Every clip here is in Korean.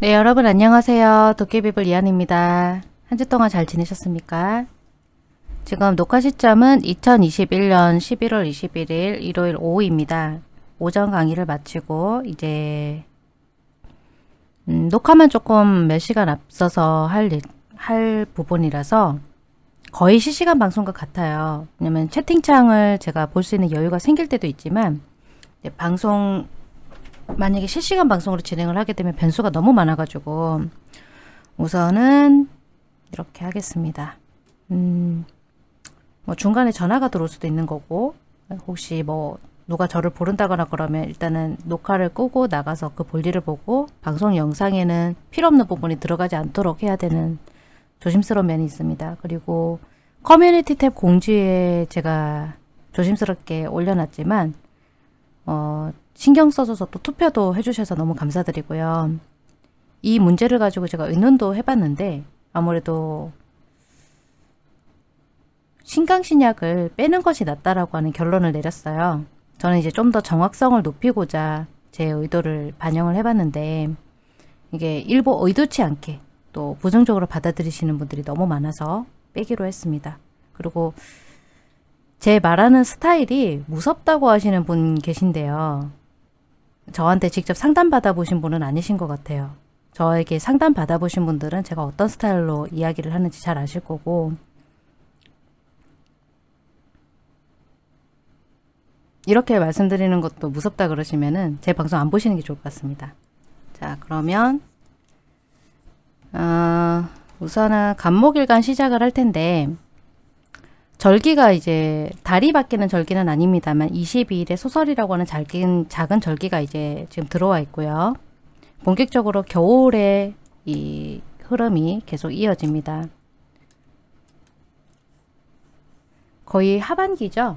네 여러분 안녕하세요. 도깨비불 이한입니다. 한 주 동안 잘 지내셨습니까? 지금 녹화 시점은 2021년 11월 21일 일요일 오후입니다. 오전 강의를 마치고 이제 음, 녹화만 조금 몇 시간 앞서서 할, 할 부분이라서 거의 실시간 방송과 같아요. 왜냐면 채팅창을 제가 볼 수 있는 여유가 생길 때도 있지만 방송 만약에 실시간 방송으로 진행을 하게 되면 변수가 너무 많아가지고 우선은 이렇게 하겠습니다. 음, 뭐 중간에 전화가 들어올 수도 있는 거고 혹시 뭐 누가 저를 부른다거나 그러면 일단은 녹화를 끄고 나가서 그 볼일을 보고 방송 영상에는 필요 없는 부분이 들어가지 않도록 해야 되는 조심스러운 면이 있습니다. 그리고 커뮤니티 탭 공지에 제가 조심스럽게 올려놨지만 어, 신경 써줘서 또 투표도 해주셔서 너무 감사드리고요. 이 문제를 가지고 제가 의논도 해봤는데 아무래도 신강신약을 빼는 것이 낫다라고 하는 결론을 내렸어요. 저는 이제 좀 더 정확성을 높이고자 제 의도를 반영을 해봤는데 이게 일부 의도치 않게 또 부정적으로 받아들이시는 분들이 너무 많아서 빼기로 했습니다. 그리고 제 말하는 스타일이 무섭다고 하시는 분 계신데요. 저한테 직접 상담 받아 보신 분은 아니신 것 같아요. 저에게 상담 받아보신 분들은 제가 어떤 스타일로 이야기를 하는지 잘 아실 거고 이렇게 말씀드리는 것도 무섭다 그러시면은 제 방송 안 보시는 게 좋을 것 같습니다. 자 그러면 어, 우선은 간목일간 시작을 할 텐데 절기가 이제 달이 바뀌는 절기는 아닙니다만 22일에 소설이라고 하는 작은, 작은 절기가 이제 지금 들어와 있고요. 본격적으로 겨울에 이 흐름이 계속 이어집니다. 거의 하반기죠.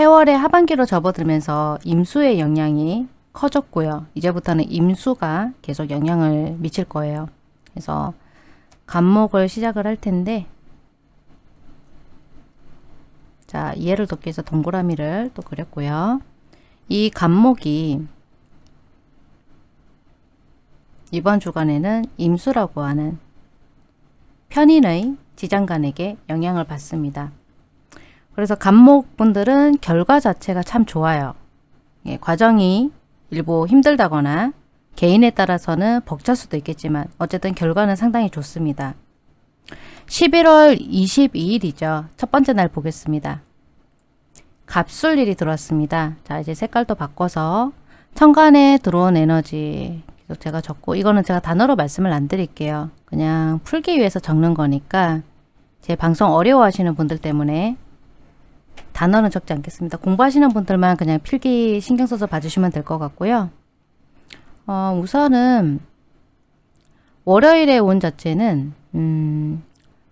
해월의 하반기로 접어들면서 임수의 영향이 커졌고요. 이제부터는 임수가 계속 영향을 미칠 거예요. 그래서 간목을 시작을 할 텐데 자 이해를 돕기 위해서 동그라미를 또 그렸고요. 이 간목이 이번 주간에는 임수라고 하는 편인의 지장간에게 영향을 받습니다. 그래서 간목분들은 결과 자체가 참 좋아요. 예, 과정이 일부 힘들다거나 개인에 따라서는 벅찰 수도 있겠지만 어쨌든 결과는 상당히 좋습니다. 11월 22일이죠. 첫 번째 날 보겠습니다. 갑술일이 들어왔습니다. 자 이제 색깔도 바꿔서 천간에 들어온 에너지 계속 제가 적고 이거는 제가 단어로 말씀을 안 드릴게요. 그냥 풀기 위해서 적는 거니까 제 방송 어려워하시는 분들 때문에 단어는 적지 않겠습니다. 공부하시는 분들만 그냥 필기 신경 써서 봐주시면 될 것 같고요. 어, 우선은 월요일에 온 자체는 음,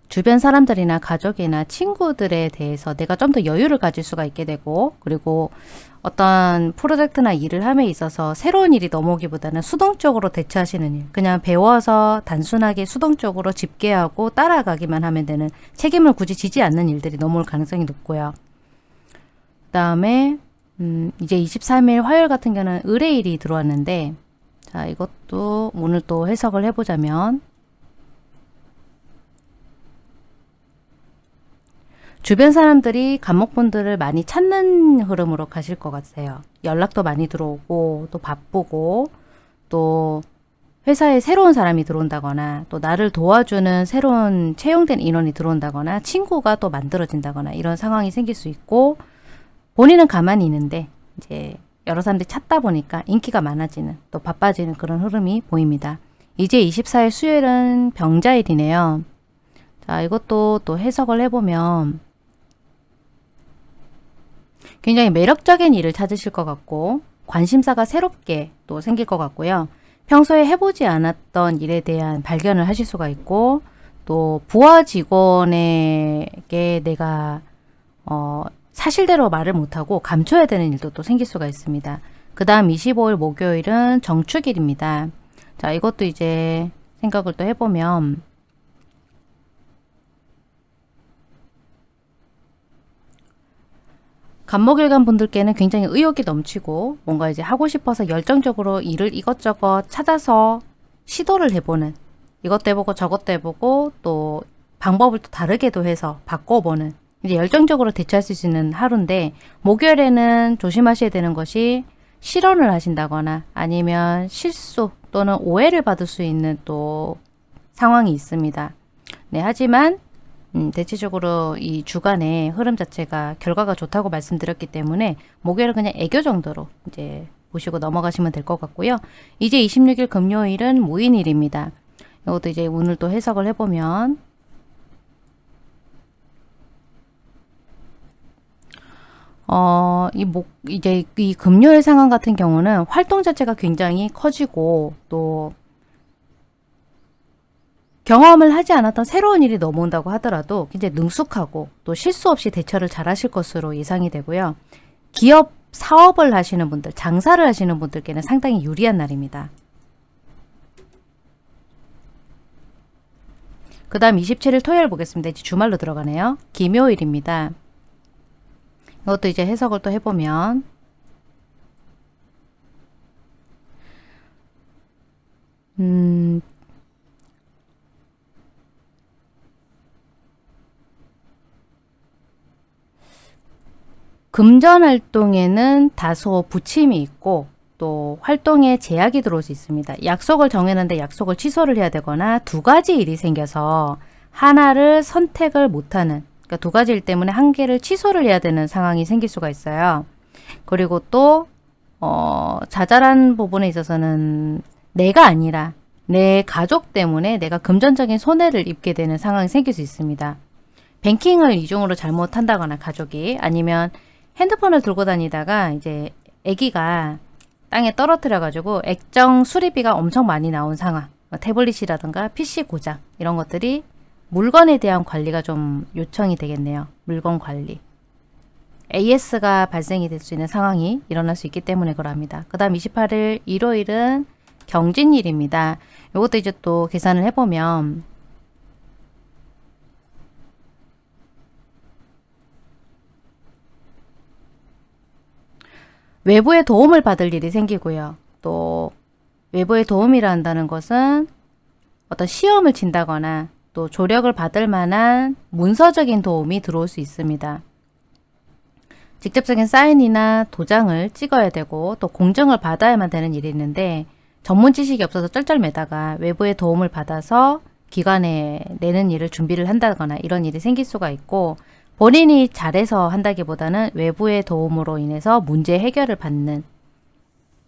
주변 사람들이나 가족이나 친구들에 대해서 내가 좀 더 여유를 가질 수가 있게 되고 그리고 어떤 프로젝트나 일을 함에 있어서 새로운 일이 넘어오기보다는 수동적으로 대처하시는 일 그냥 배워서 단순하게 수동적으로 집계하고 따라가기만 하면 되는 책임을 굳이 지지 않는 일들이 넘어올 가능성이 높고요. 그 다음에 음, 이제 23일 화요일 같은 경우는 의뢰일이 들어왔는데 자 이것도 오늘 또 해석을 해보자면 주변 사람들이 감목분들을 많이 찾는 흐름으로 가실 것 같아요. 연락도 많이 들어오고 또 바쁘고 또 회사에 새로운 사람이 들어온다거나 또 나를 도와주는 새로운 채용된 인원이 들어온다거나 친구가 또 만들어진다거나 이런 상황이 생길 수 있고 본인은 가만히 있는데 이제 여러 사람들이 찾다 보니까 인기가 많아지는 또 바빠지는 그런 흐름이 보입니다. 이제 24일 수요일은 병자일이네요. 자 이것도 또 해석을 해보면 굉장히 매력적인 일을 찾으실 것 같고 관심사가 새롭게 또 생길 것 같고요. 평소에 해보지 않았던 일에 대한 발견을 하실 수가 있고 또 부하 직원에게 내가 어, 사실대로 말을 못하고 감춰야 되는 일도 또 생길 수가 있습니다. 그 다음 25일 목요일은 정축일입니다. 자 이것도 이제 생각을 또 해보면 간목일간 분들께는 굉장히 의욕이 넘치고 뭔가 이제 하고 싶어서 열정적으로 일을 이것저것 찾아서 시도를 해보는 이것도 해보고 저것도 해보고 또 방법을 또 다르게도 해서 바꿔보는 이제 열정적으로 대처할 수 있는 하루인데 목요일에는 조심하셔야 되는 것이 실언을 하신다거나 아니면 실수 또는 오해를 받을 수 있는 또 상황이 있습니다. 네, 하지만 음, 대체적으로 이 주간의 흐름 자체가 결과가 좋다고 말씀드렸기 때문에 목요일은 그냥 애교 정도로 이제 보시고 넘어가시면 될 것 같고요. 이제 26일 금요일은 무인일입니다. 이것도 이제 오늘 또 해석을 해보면 어, 이 목, 이제 이 금요일 상황 같은 경우는 활동 자체가 굉장히 커지고 또 경험을 하지 않았던 새로운 일이 넘어온다고 하더라도 굉장히 능숙하고 또 실수 없이 대처를 잘 하실 것으로 예상이 되고요. 기업 사업을 하시는 분들, 장사를 하시는 분들께는 상당히 유리한 날입니다. 그 다음 27일 토요일 보겠습니다. 이제 주말로 들어가네요. 김요일입니다. 이것도 이제 해석을 또 해보면 음, 금전 활동에는 다소 부침이 있고 또 활동에 제약이 들어올 수 있습니다. 약속을 정했는데 약속을 취소를 해야 되거나 두 가지 일이 생겨서 하나를 선택을 못하는 그러니까 두 가지 일 때문에 한 개를 취소를 해야 되는 상황이 생길 수가 있어요. 그리고 또 어, 자잘한 부분에 있어서는 내가 아니라 내 가족 때문에 내가 금전적인 손해를 입게 되는 상황이 생길 수 있습니다. 뱅킹을 이중으로 잘못한다거나 가족이 아니면 핸드폰을 들고 다니다가 이제 아기가 땅에 떨어뜨려 가지고 액정 수리비가 엄청 많이 나온 상황 뭐 태블릿이라든가 PC 고장 이런 것들이 물건에 대한 관리가 좀 요청이 되겠네요. 물건 관리. AS가 발생이 될 수 있는 상황이 일어날 수 있기 때문에 그럽니다. 그 다음 28일 일요일은 경진일입니다. 이것도 이제 또 계산을 해보면 외부의 도움을 받을 일이 생기고요. 또 외부의 도움이라 한다는 것은 어떤 시험을 친다거나 또 조력을 받을 만한 문서적인 도움이 들어올 수 있습니다. 직접적인 사인이나 도장을 찍어야 되고 또 공증을 받아야만 되는 일이 있는데 전문 지식이 없어서 쩔쩔매다가 외부의 도움을 받아서 기관에 내는 일을 준비를 한다거나 이런 일이 생길 수가 있고 본인이 잘해서 한다기보다는 외부의 도움으로 인해서 문제 해결을 받는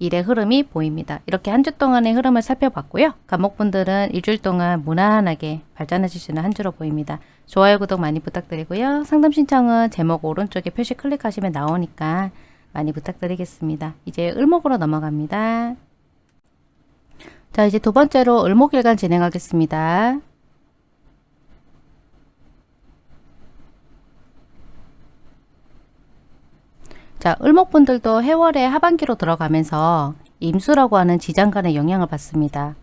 일의 흐름이 보입니다. 이렇게 한 주 동안의 흐름을 살펴봤고요. 감목분들은 일주일 동안 무난하게 발전하실 수 있는 한 주로 보입니다. 좋아요, 구독 많이 부탁드리고요. 상담 신청은 제목 오른쪽에 표시 클릭하시면 나오니까 많이 부탁드리겠습니다. 이제 을목으로 넘어갑니다. 자, 이제 두 번째로 을목일간 진행하겠습니다. 자, 을목분들도 해월의 하반기로 들어가면서 임수라고 하는 지장간의 영향을 받습니다.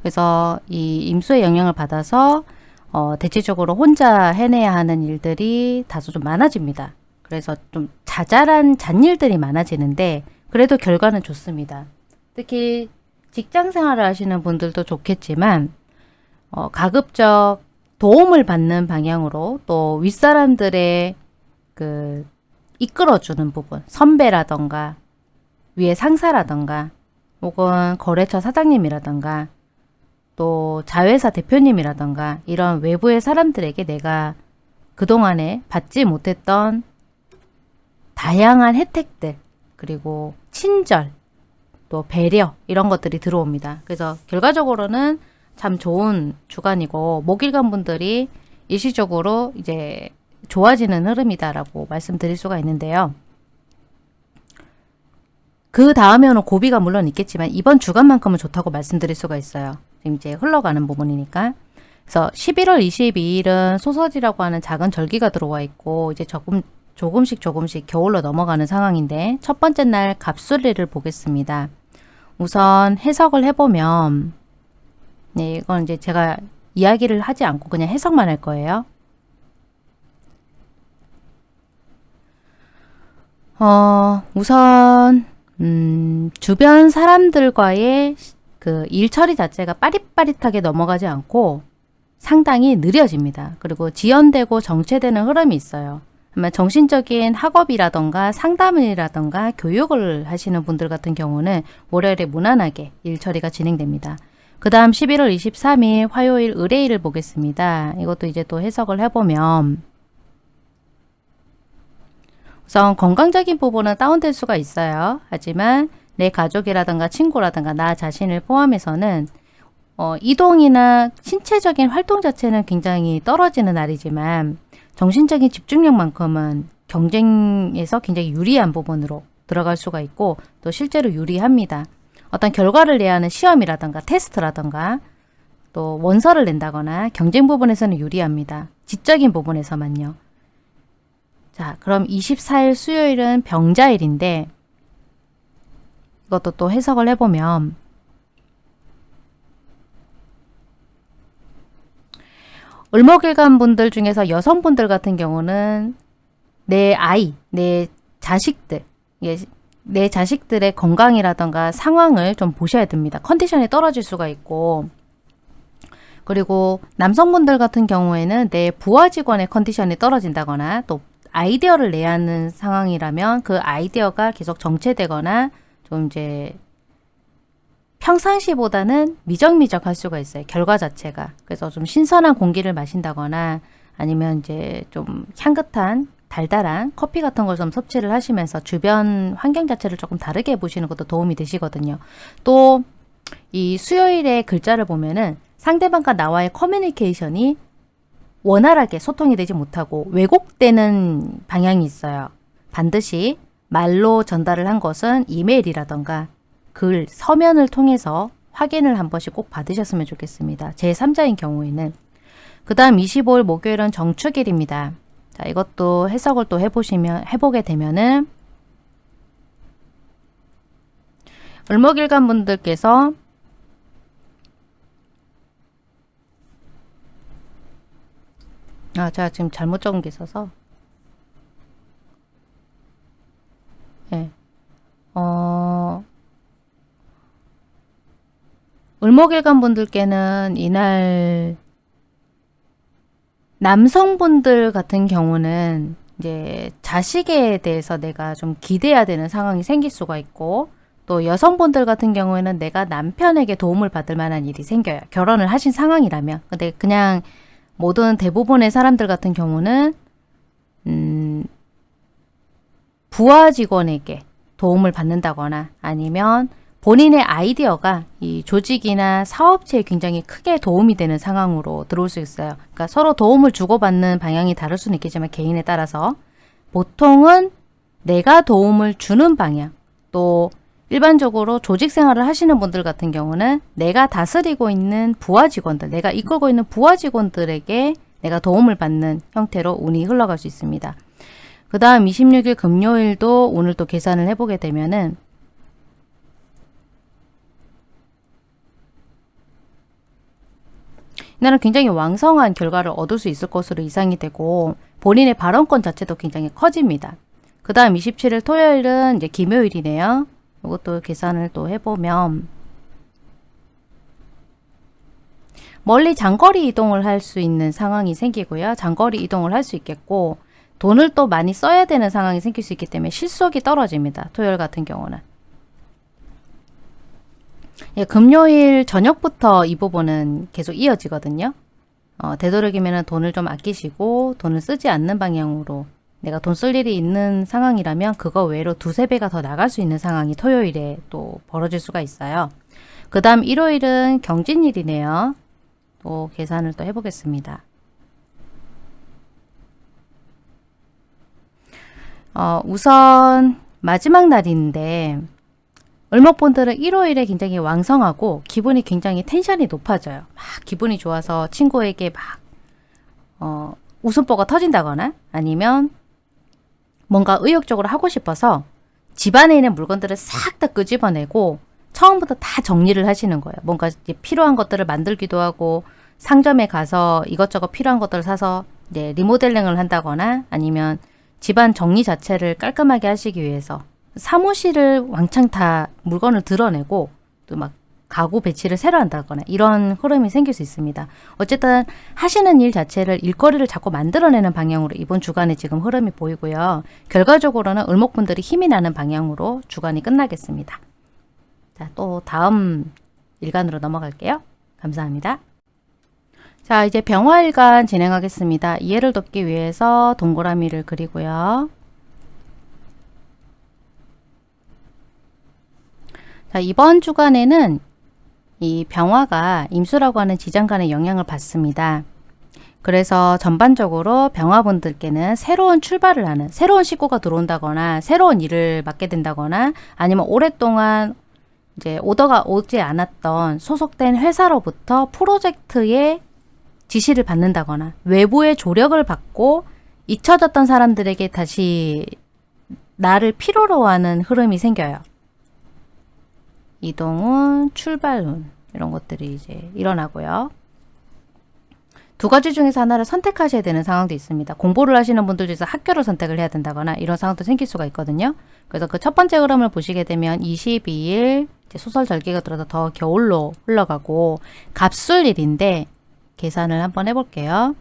그래서 이 임수의 영향을 받아서 어, 대체적으로 혼자 해내야 하는 일들이 다소 좀 많아집니다. 그래서 좀 자잘한 잔일들이 많아지는데 그래도 결과는 좋습니다. 특히 직장 생활을 하시는 분들도 좋겠지만 어, 가급적 도움을 받는 방향으로 또 윗사람들의 그 이끌어주는 부분 선배라던가 위에 상사라던가 혹은 거래처 사장님이라던가 또 자회사 대표님이라던가 이런 외부의 사람들에게 내가 그동안에 받지 못했던 다양한 혜택들 그리고 친절 또 배려 이런 것들이 들어옵니다. 그래서 결과적으로는 참 좋은 주간이고 목일간 분들이 일시적으로 이제 좋아지는 흐름이다라고 말씀드릴 수가 있는데요. 그 다음에는 고비가 물론 있겠지만 이번 주간만큼은 좋다고 말씀드릴 수가 있어요. 지금 이제 흘러가는 부분이니까. 그래서 11월 22일은 소서지라고 하는 작은 절기가 들어와 있고 이제 조금 조금씩 조금씩 겨울로 넘어가는 상황인데 첫 번째 날 갑술리를 보겠습니다. 우선 해석을 해보면 네, 이건 이제 제가 이야기를 하지 않고 그냥 해석만 할 거예요. 어, 우선 음, 주변 사람들과의 그 일처리 자체가 빠릿빠릿하게 넘어가지 않고 상당히 느려집니다. 그리고 지연되고 정체되는 흐름이 있어요. 아마 정신적인 학업이라던가 상담이라던가 교육을 하시는 분들 같은 경우는 월요일에 무난하게 일처리가 진행됩니다. 그 다음 11월 23일 화요일 의뢰일을 보겠습니다. 이것도 이제 또 해석을 해보면 우선 건강적인 부분은 다운될 수가 있어요. 하지만 내 가족이라든가 친구라든가 나 자신을 포함해서는 어, 이동이나 신체적인 활동 자체는 굉장히 떨어지는 날이지만 정신적인 집중력만큼은 경쟁에서 굉장히 유리한 부분으로 들어갈 수가 있고 또 실제로 유리합니다. 어떤 결과를 내야 하는 시험이라던가 테스트라던가 또 원서를 낸다거나 경쟁 부분에서는 유리합니다. 지적인 부분에서만요. 자, 그럼 24일 수요일은 병자일인데 이것도 또 해석을 해보면 을목일간 분들 중에서 여성분들 같은 경우는 내 아이, 내 자식들, 내 자식들의 건강이라던가 상황을 좀 보셔야 됩니다. 컨디션이 떨어질 수가 있고 그리고 남성분들 같은 경우에는 내 부하 직원의 컨디션이 떨어진다거나 또 아이디어를 내야 하는 상황이라면 그 아이디어가 계속 정체되거나 좀 이제 평상시보다는 미적미적할 수가 있어요. 결과 자체가. 그래서 좀 신선한 공기를 마신다거나 아니면 이제 좀 향긋한 달달한 커피 같은 걸 좀 섭취를 하시면서 주변 환경 자체를 조금 다르게 보시는 것도 도움이 되시거든요. 또 이 수요일의 글자를 보면은 상대방과 나와의 커뮤니케이션이 원활하게 소통이 되지 못하고 왜곡되는 방향이 있어요. 반드시 말로 전달을 한 것은 이메일이라던가 글, 서면을 통해서 확인을 한 번씩 꼭 받으셨으면 좋겠습니다. 제3자인 경우에는 그 다음 25일 목요일은 정축일입니다. 자, 이것도 해석을 또 해보시면, 해보게 되면은, 을목일간 분들께서 아, 제가 지금 잘못 적은 게 있어서 예. 네. 어, 을목일간 분들께는 이날 남성분들 같은 경우는 이제 자식에 대해서 내가 좀 기대야 되는 상황이 생길 수가 있고 또 여성분들 같은 경우에는 내가 남편에게 도움을 받을 만한 일이 생겨요. 결혼을 하신 상황이라면. 근데 그냥 모든 대부분의 사람들 같은 경우는 음, 부하 직원에게 도움을 받는다거나 아니면 본인의 아이디어가 이 조직이나 사업체에 굉장히 크게 도움이 되는 상황으로 들어올 수 있어요. 그러니까 서로 도움을 주고받는 방향이 다를 수는 있겠지만 개인에 따라서 보통은 내가 도움을 주는 방향 또 일반적으로 조직 생활을 하시는 분들 같은 경우는 내가 다스리고 있는 부하 직원들, 내가 이끌고 있는 부하 직원들에게 내가 도움을 받는 형태로 운이 흘러갈 수 있습니다. 그 다음 26일 금요일도 오늘 또 계산을 해보게 되면은 이날은 굉장히 왕성한 결과를 얻을 수 있을 것으로 이상이 되고 본인의 발언권 자체도 굉장히 커집니다. 그 다음 27일 토요일은 이제 김요일이네요. 이것도 계산을 또 해보면 멀리 장거리 이동을 할 수 있는 상황이 생기고요. 장거리 이동을 할 수 있겠고 돈을 또 많이 써야 되는 상황이 생길 수 있기 때문에 실속이 떨어집니다. 토요일 같은 경우는. 예, 금요일 저녁부터 이 부분은 계속 이어지거든요. 어, 되도록이면 돈을 좀 아끼시고 돈을 쓰지 않는 방향으로 내가 돈 쓸 일이 있는 상황이라면 그거 외로 두세 배가 더 나갈 수 있는 상황이 토요일에 또 벌어질 수가 있어요. 그 다음 일요일은 경진일이네요. 또 계산을 또 해보겠습니다. 어, 우선 마지막 날인데 을목분들은 일요일에 굉장히 왕성하고 기분이 굉장히 텐션이 높아져요. 막 기분이 좋아서 친구에게 막 어, 웃음보가 터진다거나 아니면 뭔가 의욕적으로 하고 싶어서 집안에 있는 물건들을 싹 다 끄집어내고 처음부터 다 정리를 하시는 거예요. 뭔가 필요한 것들을 만들기도 하고 상점에 가서 이것저것 필요한 것들을 사서 이제 리모델링을 한다거나 아니면 집안 정리 자체를 깔끔하게 하시기 위해서 사무실을 왕창 다 물건을 드러내고 또 막 가구 배치를 새로 한다거나 이런 흐름이 생길 수 있습니다. 어쨌든 하시는 일 자체를 일거리를 자꾸 만들어내는 방향으로 이번 주간에 지금 흐름이 보이고요. 결과적으로는 을목분들이 힘이 나는 방향으로 주간이 끝나겠습니다. 자, 또 다음 일간으로 넘어갈게요. 감사합니다. 자, 이제 병화일간 진행하겠습니다. 이해를 돕기 위해서 동그라미를 그리고요. 자, 이번 주간에는 이 병화가 임수라고 하는 지장간의 영향을 받습니다. 그래서 전반적으로 병화분들께는 새로운 출발을 하는 새로운 식구가 들어온다거나 새로운 일을 맡게 된다거나 아니면 오랫동안 이제 오더가 오지 않았던 소속된 회사로부터 프로젝트의 지시를 받는다거나 외부의 조력을 받고 잊혀졌던 사람들에게 다시 나를 필요로 하는 흐름이 생겨요. 이동운, 출발운 이런 것들이 이제 일어나고요. 두 가지 중에서 하나를 선택하셔야 되는 상황도 있습니다. 공부를 하시는 분들 중에서 학교를 선택을 해야 된다거나 이런 상황도 생길 수가 있거든요. 그래서 그 첫 번째 흐름을 보시게 되면 22일 소설 절기가 들어서 더 겨울로 흘러가고 갑술일인데 계산을 한번 해볼게요.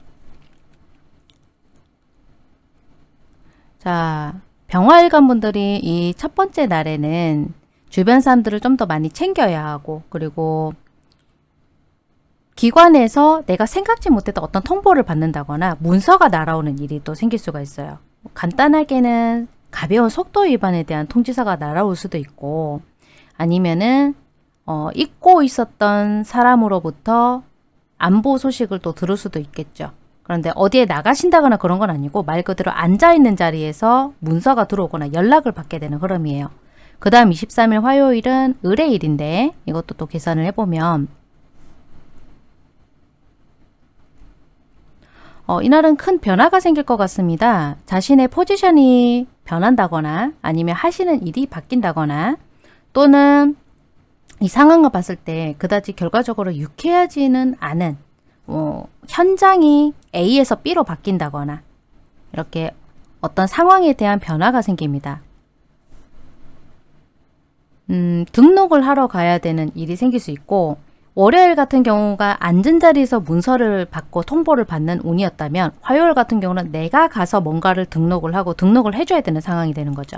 자, 병화일관 분들이 이 첫 번째 날에는 주변 사람들을 좀 더 많이 챙겨야 하고 그리고 기관에서 내가 생각지 못했던 어떤 통보를 받는다거나 문서가 날아오는 일이 또 생길 수가 있어요. 간단하게는 가벼운 속도 위반에 대한 통지서가 날아올 수도 있고 아니면은 어, 잊고 있었던 사람으로부터 안보 소식을 또 들을 수도 있겠죠. 그런데 어디에 나가신다거나 그런 건 아니고 말 그대로 앉아있는 자리에서 문서가 들어오거나 연락을 받게 되는 흐름이에요. 그 다음 23일 화요일은 의뢰일인데 이것도 또 계산을 해보면 어, 이날은 큰 변화가 생길 것 같습니다. 자신의 포지션이 변한다거나 아니면 하시는 일이 바뀐다거나 또는 이 상황을 봤을 때 그다지 결과적으로 유쾌하지는 않은 어, 현장이 A에서 B로 바뀐다거나 이렇게 어떤 상황에 대한 변화가 생깁니다. 음, 등록을 하러 가야 되는 일이 생길 수 있고 월요일 같은 경우가 앉은 자리에서 문서를 받고 통보를 받는 운이었다면 화요일 같은 경우는 내가 가서 뭔가를 등록을 하고 등록을 해줘야 되는 상황이 되는 거죠.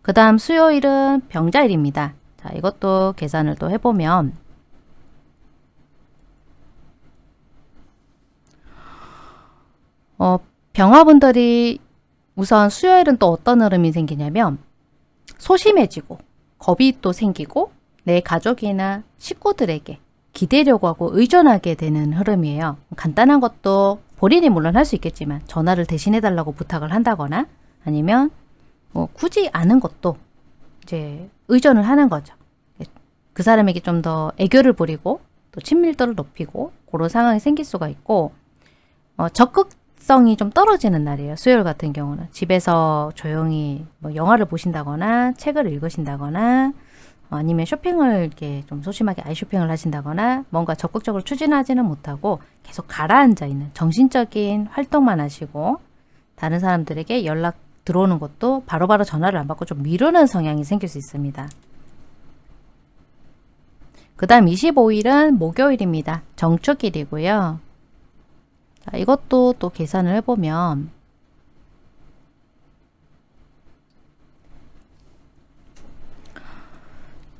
그 다음 수요일은 병자일입니다. 자, 이것도 계산을 또 해보면 어, 병화분들이 우선 수요일은 또 어떤 흐름이 생기냐면 소심해지고 겁이 또 생기고 내 가족이나 식구들에게 기대려고 하고 의존하게 되는 흐름이에요. 간단한 것도 본인이 물론 할 수 있겠지만 전화를 대신해 달라고 부탁을 한다거나 아니면 뭐 굳이 아는 것도 이제 의존을 하는 거죠. 그 사람에게 좀 더 애교를 부리고 또 친밀도를 높이고 그런 상황이 생길 수가 있고 어, 적극 성이 좀 떨어지는 날이에요. 수요일 같은 경우는 집에서 조용히 뭐 영화를 보신다거나 책을 읽으신다거나 어, 아니면 쇼핑을 이렇게 좀 소심하게 아이 쇼핑을 하신다거나 뭔가 적극적으로 추진하지는 못하고 계속 가라앉아 있는 정신적인 활동만 하시고 다른 사람들에게 연락 들어오는 것도 바로바로 바로 전화를 안 받고 좀 미루는 성향이 생길 수 있습니다. 그 다음 25일은 목요일입니다. 정축일이고요. 자, 이것도 또 계산을 해보면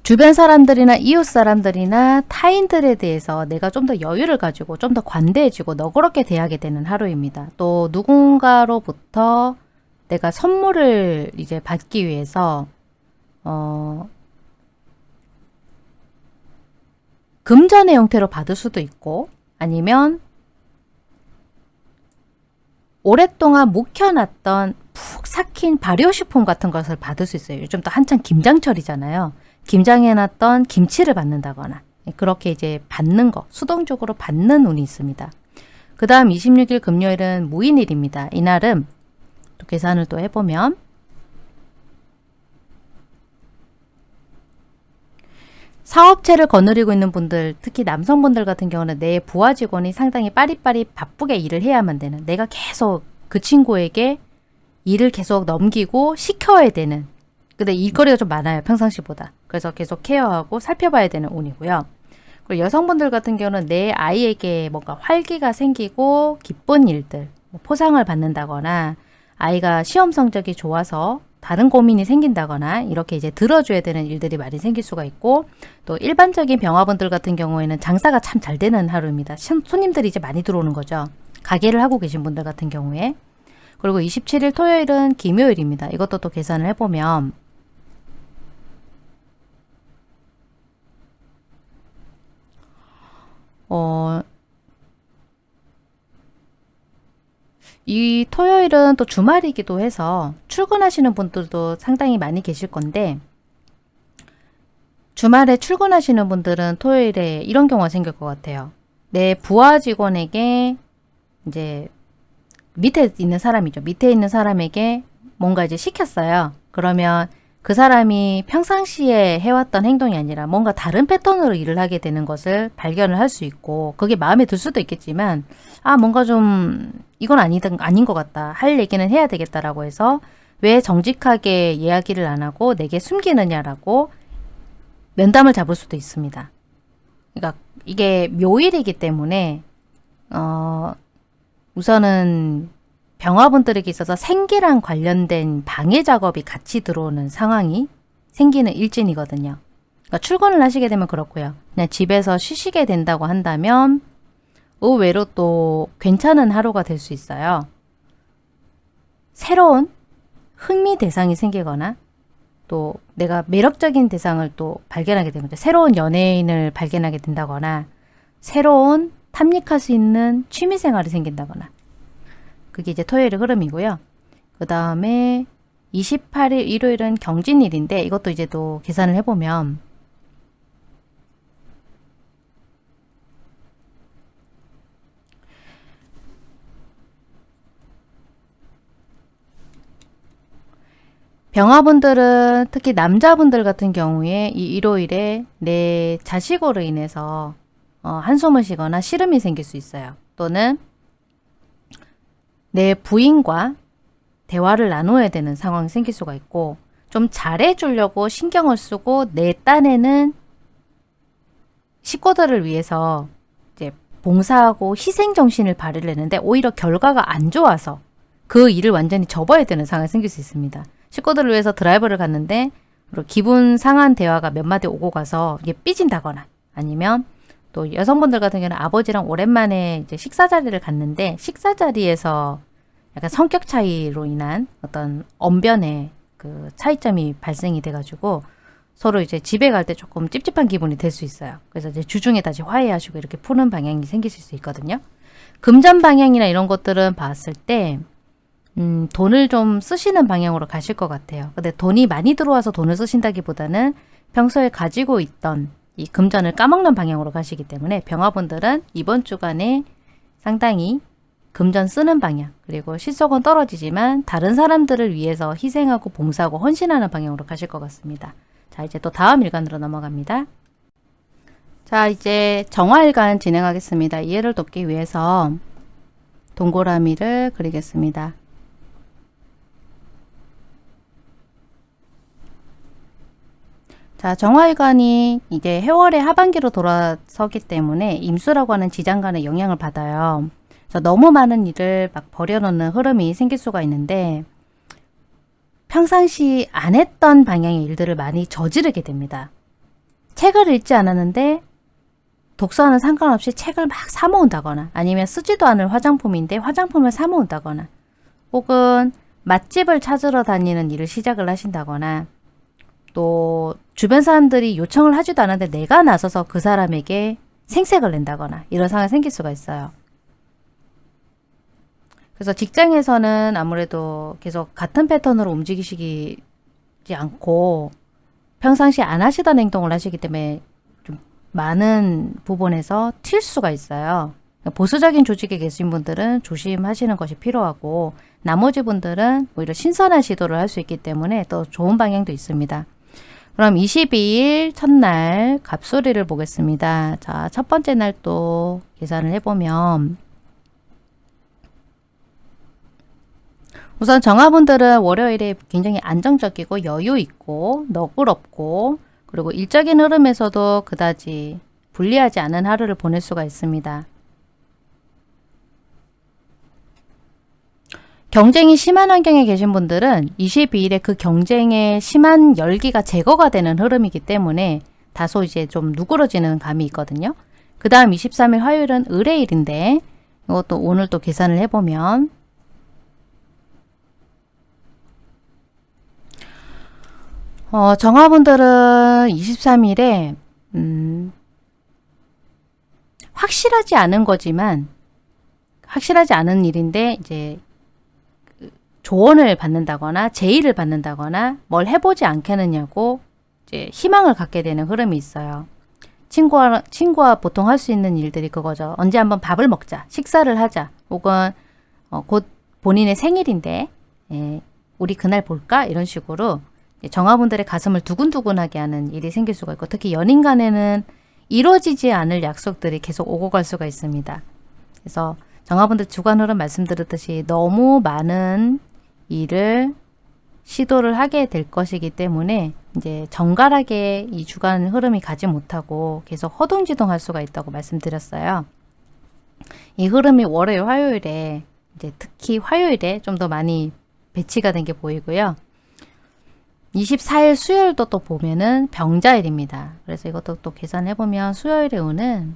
주변 사람들이나 이웃 사람들이나 타인들에 대해서 내가 좀 더 여유를 가지고 좀 더 관대해지고 너그럽게 대하게 되는 하루입니다. 또 누군가로부터 내가 선물을 이제 받기 위해서 어 금전의 형태로 받을 수도 있고 아니면 오랫동안 묵혀놨던 푹 삭힌 발효식품 같은 것을 받을 수 있어요. 요즘 또 한창 김장철이잖아요. 김장해놨던 김치를 받는다거나 그렇게 이제 받는 거, 수동적으로 받는 운이 있습니다. 그 다음 26일 금요일은 무인일입니다. 이날은 또 계산을 또 해보면 사업체를 거느리고 있는 분들 특히 남성분들 같은 경우는 내 부하 직원이 상당히 빠리빠리 바쁘게 일을 해야만 되는 내가 계속 그 친구에게 일을 계속 넘기고 시켜야 되는 근데 일거리가 좀 많아요. 평상시보다. 그래서 계속 케어하고 살펴봐야 되는 운이고요. 그리고 여성분들 같은 경우는 내 아이에게 뭔가 활기가 생기고 기쁜 일들, 뭐 포상을 받는다거나 아이가 시험 성적이 좋아서 다른 고민이 생긴다거나 이렇게 이제 들어줘야 되는 일들이 많이 생길 수가 있고 또 일반적인 병화분들 같은 경우에는 장사가 참 잘 되는 하루입니다. 손님들이 이제 많이 들어오는 거죠. 가게를 하고 계신 분들 같은 경우에 그리고 27일 토요일은 김요일입니다. 이것도 또 계산을 해보면 어, 이 토요일은 또 주말이기도 해서 출근하시는 분들도 상당히 많이 계실 건데 주말에 출근하시는 분들은 토요일에 이런 경우가 생길 것 같아요. 내 부하 직원에게 이제 밑에 있는 사람이죠. 밑에 있는 사람에게 뭔가 이제 시켰어요. 그러면 그 사람이 평상시에 해왔던 행동이 아니라 뭔가 다른 패턴으로 일을 하게 되는 것을 발견을 할 수 있고 그게 마음에 들 수도 있겠지만 아 뭔가 좀 이건 아니든 아닌 것 같다 할 얘기는 해야 되겠다라고 해서 왜 정직하게 이야기를 안 하고 내게 숨기느냐라고 면담을 잡을 수도 있습니다. 그러니까 이게 묘일이기 때문에 어 우선은 병화분들에게 있어서 생기랑 관련된 방해 작업이 같이 들어오는 상황이 생기는 일진이거든요. 그러니까 출근을 하시게 되면 그렇고요. 그냥 집에서 쉬시게 된다고 한다면 의외로 또 괜찮은 하루가 될 수 있어요. 새로운 흥미 대상이 생기거나 또 내가 매력적인 대상을 또 발견하게 되는 거죠. 새로운 연예인을 발견하게 된다거나 새로운 탐닉할 수 있는 취미생활이 생긴다거나 그게 이제 토요일의 흐름이고요. 그 다음에 28일 일요일은 경진일인데 이것도 이제 또 계산을 해보면 병화분들은 특히 남자분들 같은 경우에 이 일요일에 내 자식으로 인해서 어, 한숨을 쉬거나 시름이 생길 수 있어요. 또는 내 부인과 대화를 나눠야 되는 상황이 생길 수가 있고 좀 잘해주려고 신경을 쓰고 내 딴에는 식구들을 위해서 이제 봉사하고 희생정신을 발휘했는데 오히려 결과가 안 좋아서 그 일을 완전히 접어야 되는 상황이 생길 수 있습니다. 식구들을 위해서 드라이브를 갔는데 기분 상한 대화가 몇 마디 오고 가서 이게 삐진다거나 아니면 또 여성분들 같은 경우는 아버지랑 오랜만에 이제 식사 자리를 갔는데 식사 자리에서 약간 성격 차이로 인한 어떤 언변의 그 차이점이 발생이 돼가지고 서로 이제 집에 갈 때 조금 찝찝한 기분이 될 수 있어요. 그래서 이제 주중에 다시 화해하시고 이렇게 푸는 방향이 생기실 수 있거든요. 금전 방향이나 이런 것들은 봤을 때 음, 돈을 좀 쓰시는 방향으로 가실 것 같아요. 근데 돈이 많이 들어와서 돈을 쓰신다기보다는 평소에 가지고 있던 이 금전을 까먹는 방향으로 가시기 때문에 병화분들은 이번 주간에 상당히 금전 쓰는 방향 그리고 실속은 떨어지지만 다른 사람들을 위해서 희생하고 봉사하고 헌신하는 방향으로 가실 것 같습니다. 자 이제 또 다음 일간으로 넘어갑니다. 자 이제 정화일간 진행하겠습니다. 이해를 돕기 위해서 동그라미를 그리겠습니다. 자, 정화일관이 이제 해월의 하반기로 돌아서기 때문에 임수라고 하는 지장간의 영향을 받아요. 너무 많은 일을 막 버려놓는 흐름이 생길 수가 있는데 평상시 안 했던 방향의 일들을 많이 저지르게 됩니다. 책을 읽지 않았는데 독서와는 상관없이 책을 막 사모은다거나 아니면 쓰지도 않을 화장품인데 화장품을 사모은다거나 혹은 맛집을 찾으러 다니는 일을 시작을 하신다거나 또 주변 사람들이 요청을 하지도 않았는데 내가 나서서 그 사람에게 생색을 낸다거나 이런 상황이 생길 수가 있어요. 그래서 직장에서는 아무래도 계속 같은 패턴으로 움직이시지 않고 평상시 안 하시던 행동을 하시기 때문에 좀 많은 부분에서 튈 수가 있어요. 보수적인 조직에 계신 분들은 조심하시는 것이 필요하고 나머지 분들은 오히려 신선한 시도를 할 수 있기 때문에 또 좋은 방향도 있습니다. 그럼 22일 첫날 갑소리를 보겠습니다. 자, 첫 번째 날 또 계산을 해보면 우선 정화분들은 월요일에 굉장히 안정적이고 여유 있고 너그럽고 그리고 일적인 흐름에서도 그다지 불리하지 않은 하루를 보낼 수가 있습니다. 경쟁이 심한 환경에 계신 분들은 22일에 그 경쟁의 심한 열기가 제거가 되는 흐름이기 때문에 다소 이제 좀 누그러지는 감이 있거든요. 그 다음 23일 화요일은 의뢰일인데 이것도 오늘 또 계산을 해보면 어, 정화분들은 23일에 음, 확실하지 않은 거지만 확실하지 않은 일인데 이제 조언을 받는다거나 제의를 받는다거나 뭘 해보지 않겠느냐고 이제 희망을 갖게 되는 흐름이 있어요. 친구와, 친구와 보통 할 수 있는 일들이 그거죠. 언제 한번 밥을 먹자, 식사를 하자, 혹은 어, 곧 본인의 생일인데 예, 우리 그날 볼까? 이런 식으로 정화분들의 가슴을 두근두근하게 하는 일이 생길 수가 있고 특히 연인 간에는 이루어지지 않을 약속들이 계속 오고 갈 수가 있습니다. 그래서 정화분들 흐름 말씀드렸듯이 너무 많은 일을 시도를 하게 될 것이기 때문에 이제 정갈하게 이 주간 흐름이 가지 못하고 계속 허둥지둥 할 수가 있다고 말씀드렸어요. 이 흐름이 월요일, 화요일에 이제 특히 화요일에 좀 더 많이 배치가 된 게 보이고요. 24일 수요일도 또 보면은 병자일입니다. 그래서 이것도 또 계산해보면 수요일에 오는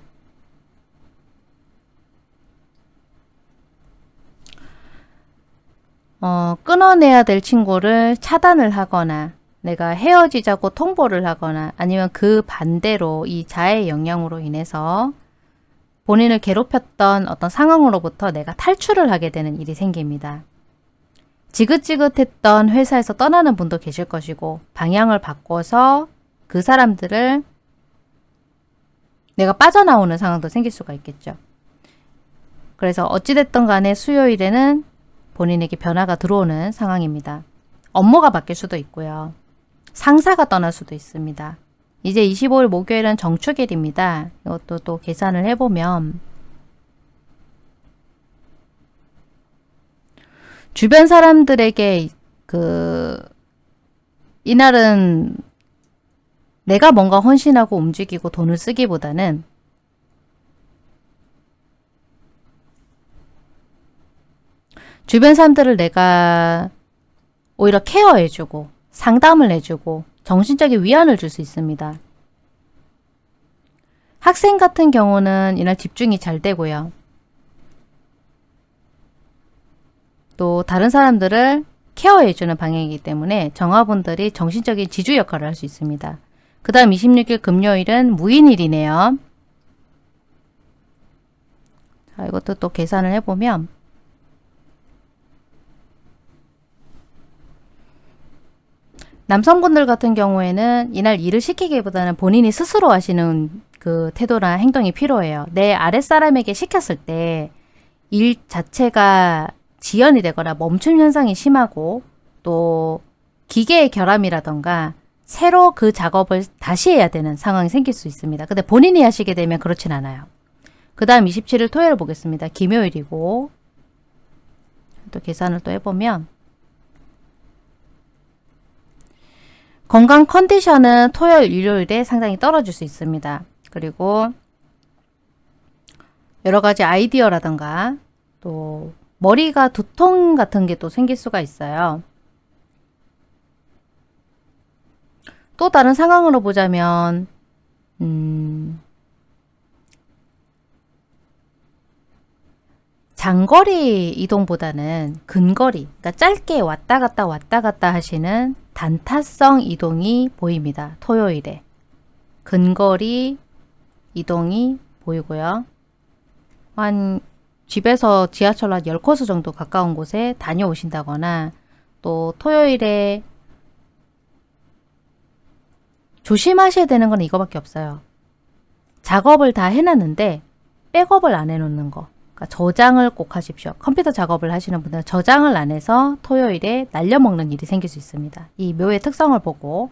어, 끊어내야 될 친구를 차단을 하거나 내가 헤어지자고 통보를 하거나 아니면 그 반대로 이 자의 영향으로 인해서 본인을 괴롭혔던 어떤 상황으로부터 내가 탈출을 하게 되는 일이 생깁니다. 지긋지긋했던 회사에서 떠나는 분도 계실 것이고 방향을 바꿔서 그 사람들을 내가 빠져나오는 상황도 생길 수가 있겠죠. 그래서 어찌됐든 간에 수요일에는 본인에게 변화가 들어오는 상황입니다. 업무가 바뀔 수도 있고요. 상사가 떠날 수도 있습니다. 이제 25일 목요일은 정축일입니다. 이것도 또 계산을 해보면 주변 사람들에게 그 이날은 내가 뭔가 헌신하고 움직이고 돈을 쓰기보다는 주변 사람들을 내가 오히려 케어해주고 상담을 해주고 정신적인 위안을 줄 수 있습니다. 학생 같은 경우는 이날 집중이 잘 되고요. 또 다른 사람들을 케어해주는 방향이기 때문에 정화분들이 정신적인 지주 역할을 할 수 있습니다. 그 다음 26일 금요일은 무인일이네요. 자, 이것도 또 계산을 해보면 남성분들 같은 경우에는 이날 일을 시키기보다는 본인이 스스로 하시는 그 태도나 행동이 필요해요. 내 아랫사람에게 시켰을 때 일 자체가 지연이 되거나 멈춤 현상이 심하고 또 기계의 결함이라던가 새로 그 작업을 다시 해야 되는 상황이 생길 수 있습니다. 근데 본인이 하시게 되면 그렇진 않아요. 그 다음 27일 토요일 보겠습니다. 김요일이고 또 계산을 또 해보면 건강 컨디션은 토요일, 일요일에 상당히 떨어질 수 있습니다. 그리고 여러 가지 아이디어라던가 또 머리가 두통 같은 게 또 생길 수가 있어요. 또 다른 상황으로 보자면 음, 장거리 이동보다는 근거리, 그러니까 짧게 왔다 갔다 왔다 갔다 하시는 단타성 이동이 보입니다. 토요일에. 근거리 이동이 보이고요. 한 집에서 지하철 한 10코스 정도 가까운 곳에 다녀오신다거나 또 토요일에 조심하셔야 되는 건 이거밖에 없어요. 작업을 다 해놨는데 백업을 안 해놓는 거. 그러니까 저장을 꼭 하십시오. 컴퓨터 작업을 하시는 분들은 저장을 안 해서 토요일에 날려먹는 일이 생길 수 있습니다. 이 묘의 특성을 보고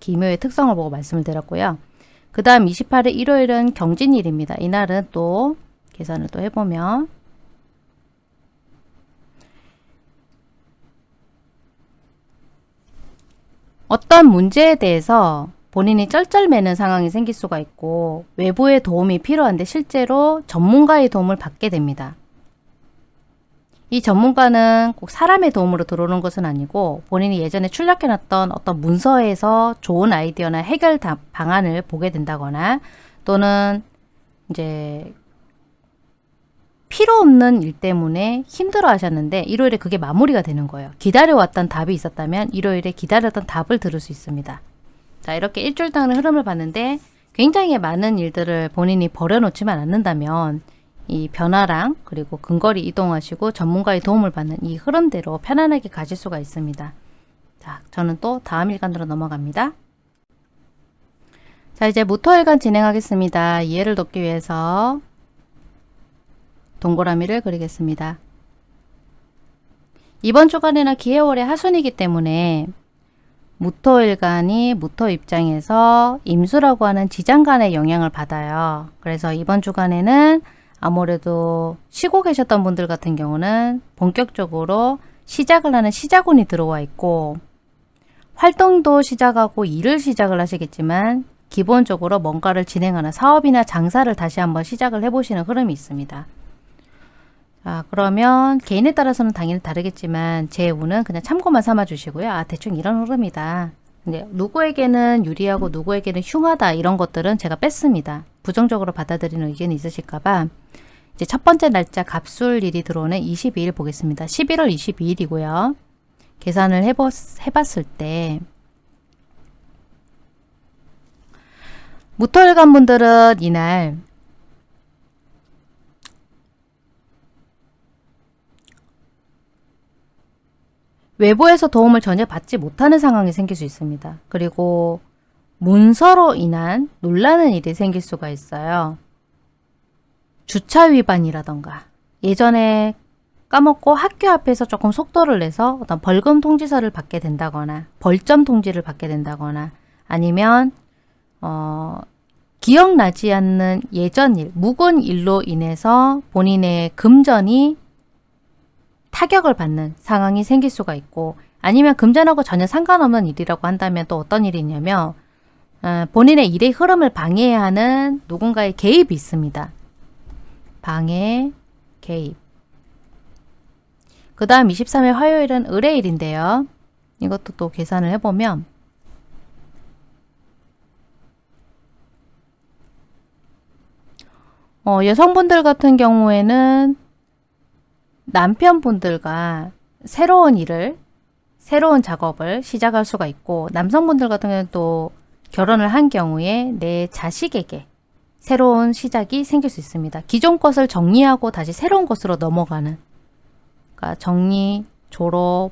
기묘의 특성을 보고 말씀을 드렸고요. 그 다음 28일 일요일은 경진일입니다. 이날은 또 계산을 또 해보면 어떤 문제에 대해서 본인이 쩔쩔매는 상황이 생길 수가 있고 외부의 도움이 필요한데 실제로 전문가의 도움을 받게 됩니다. 이 전문가는 꼭 사람의 도움으로 들어오는 것은 아니고 본인이 예전에 출력해놨던 어떤 문서에서 좋은 아이디어나 해결 방안을 보게 된다거나 또는 이제 필요 없는 일 때문에 힘들어 하셨는데 일요일에 그게 마무리가 되는 거예요. 기다려왔던 답이 있었다면 일요일에 기다렸던 답을 들을 수 있습니다. 자 이렇게 일주일 동안의 흐름을 봤는데 굉장히 많은 일들을 본인이 버려놓지만 않는다면 이 변화랑 그리고 근거리 이동하시고 전문가의 도움을 받는 이 흐름대로 편안하게 가실 수가 있습니다. 자, 저는 또 다음 일간으로 넘어갑니다. 자, 이제 무토일간 진행하겠습니다. 이해를 돕기 위해서 동그라미를 그리겠습니다. 이번 주간에는 기해월의 하순이기 때문에 무토일간이 무토 입장에서 임수라고 하는 지장간의 영향을 받아요. 그래서 이번 주간에는 아무래도 쉬고 계셨던 분들 같은 경우는 본격적으로 시작을 하는 시작운이 들어와 있고 활동도 시작하고 일을 시작을 하시겠지만 기본적으로 뭔가를 진행하는 사업이나 장사를 다시 한번 시작을 해보시는 흐름이 있습니다. 자, 그러면 개인에 따라서는 당연히 다르겠지만 제 운은 그냥 참고만 삼아 주시고요. 아, 대충 이런 흐름이다. 근데 누구에게는 유리하고 누구에게는 흉하다 이런 것들은 제가 뺐습니다. 부정적으로 받아들이는 의견이 있으실까봐 이제 첫 번째 날짜 갑술일이 들어오는 22일 보겠습니다. 11월 22일이고요. 계산을 해봤, 해봤을 때 무토일간 분들은 이날 외부에서 도움을 전혀 받지 못하는 상황이 생길 수 있습니다. 그리고 문서로 인한 놀라는 일이 생길 수가 있어요. 주차 위반이라던가 예전에 까먹고 학교 앞에서 조금 속도를 내서 어떤 벌금 통지서를 받게 된다거나 벌점 통지를 받게 된다거나 아니면 어, 기억나지 않는 예전 일, 묵은 일로 인해서 본인의 금전이 타격을 받는 상황이 생길 수가 있고 아니면 금전하고 전혀 상관없는 일이라고 한다면 또 어떤 일이 있냐면 어, 본인의 일의 흐름을 방해하는 누군가의 개입이 있습니다. 방해, 개입 그 다음 23일 화요일은 의뢰일인데요. 이것도 또 계산을 해보면 어, 여성분들 같은 경우에는 남편분들과 새로운 일을 새로운 작업을 시작할 수가 있고 남성분들 같은 경우는 또 결혼을 한 경우에 내 자식에게 새로운 시작이 생길 수 있습니다. 기존 것을 정리하고 다시 새로운 것으로 넘어가는 그러니까 정리, 졸업,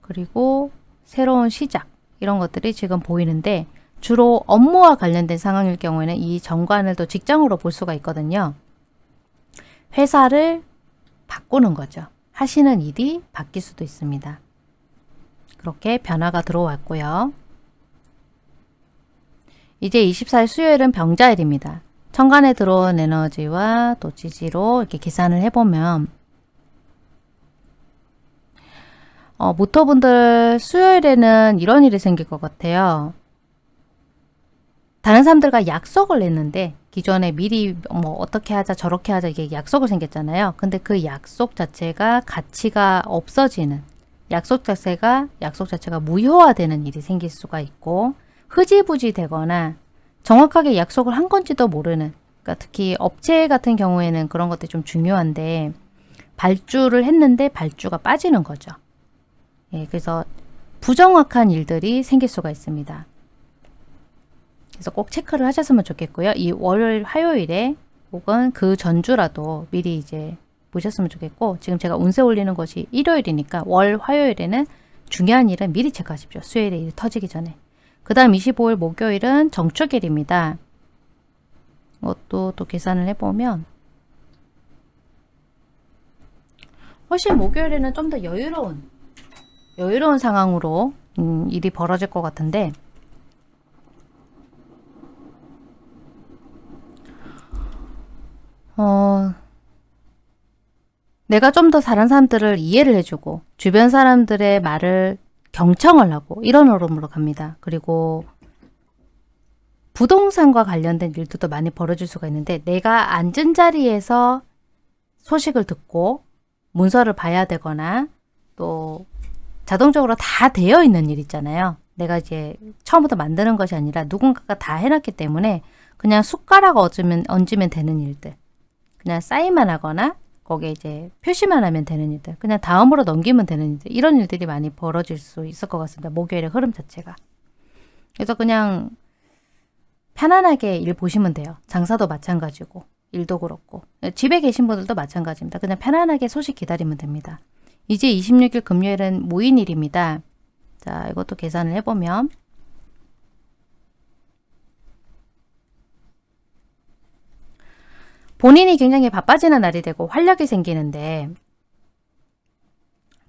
그리고 새로운 시작 이런 것들이 지금 보이는데 주로 업무와 관련된 상황일 경우에는 이 정관을 또 직장으로 볼 수가 있거든요. 회사를 바꾸는 거죠. 하시는 일이 바뀔 수도 있습니다. 그렇게 변화가 들어왔고요. 이제 24일 수요일은 병자일입니다. 천간에 들어온 에너지와 또 지지로 이렇게 계산을 해보면 어, 모토분들 수요일에는 이런 일이 생길 것 같아요. 다른 사람들과 약속을 했는데 기존에 미리 뭐 어떻게 하자 저렇게 하자 이게 약속을 생겼잖아요. 근데 그 약속 자체가 가치가 없어지는 약속 자체가 약속 자체가 무효화되는 일이 생길 수가 있고 흐지부지 되거나 정확하게 약속을 한 건지도 모르는 그러니까 특히 업체 같은 경우에는 그런 것들이 좀 중요한데 발주를 했는데 발주가 빠지는 거죠. 예, 그래서 부정확한 일들이 생길 수가 있습니다. 그래서 꼭 체크를 하셨으면 좋겠고요. 이 월요일, 화요일에 혹은 그 전주라도 미리 이제 보셨으면 좋겠고 지금 제가 운세 올리는 것이 일요일이니까 월, 화요일에는 중요한 일은 미리 체크하십시오. 수요일에 일 터지기 전에. 그 다음 25일 목요일은 정축일입니다. 이것도 또 계산을 해보면 훨씬 목요일에는 좀 더 여유로운 여유로운 상황으로 음, 일이 벌어질 것 같은데 어, 내가 좀 더 다른 사람들을 이해를 해주고 주변 사람들의 말을 경청을 하고 이런 흐름으로 갑니다. 그리고 부동산과 관련된 일도 많이 벌어질 수가 있는데 내가 앉은 자리에서 소식을 듣고 문서를 봐야 되거나 또 자동적으로 다 되어 있는 일 있잖아요. 내가 이제 처음부터 만드는 것이 아니라 누군가가 다 해놨기 때문에 그냥 숟가락 얹으면, 얹으면 되는 일들. 그냥 사인만 하거나 거기에 이제 표시만 하면 되는 일들. 그냥 다음으로 넘기면 되는 일들. 이런 일들이 많이 벌어질 수 있을 것 같습니다. 목요일의 흐름 자체가. 그래서 그냥 편안하게 일 보시면 돼요. 장사도 마찬가지고 일도 그렇고 집에 계신 분들도 마찬가지입니다. 그냥 편안하게 소식 기다리면 됩니다. 이제 26일 금요일은 모인일입니다. 자 이것도 계산을 해보면 본인이 굉장히 바빠지는 날이 되고 활력이 생기는데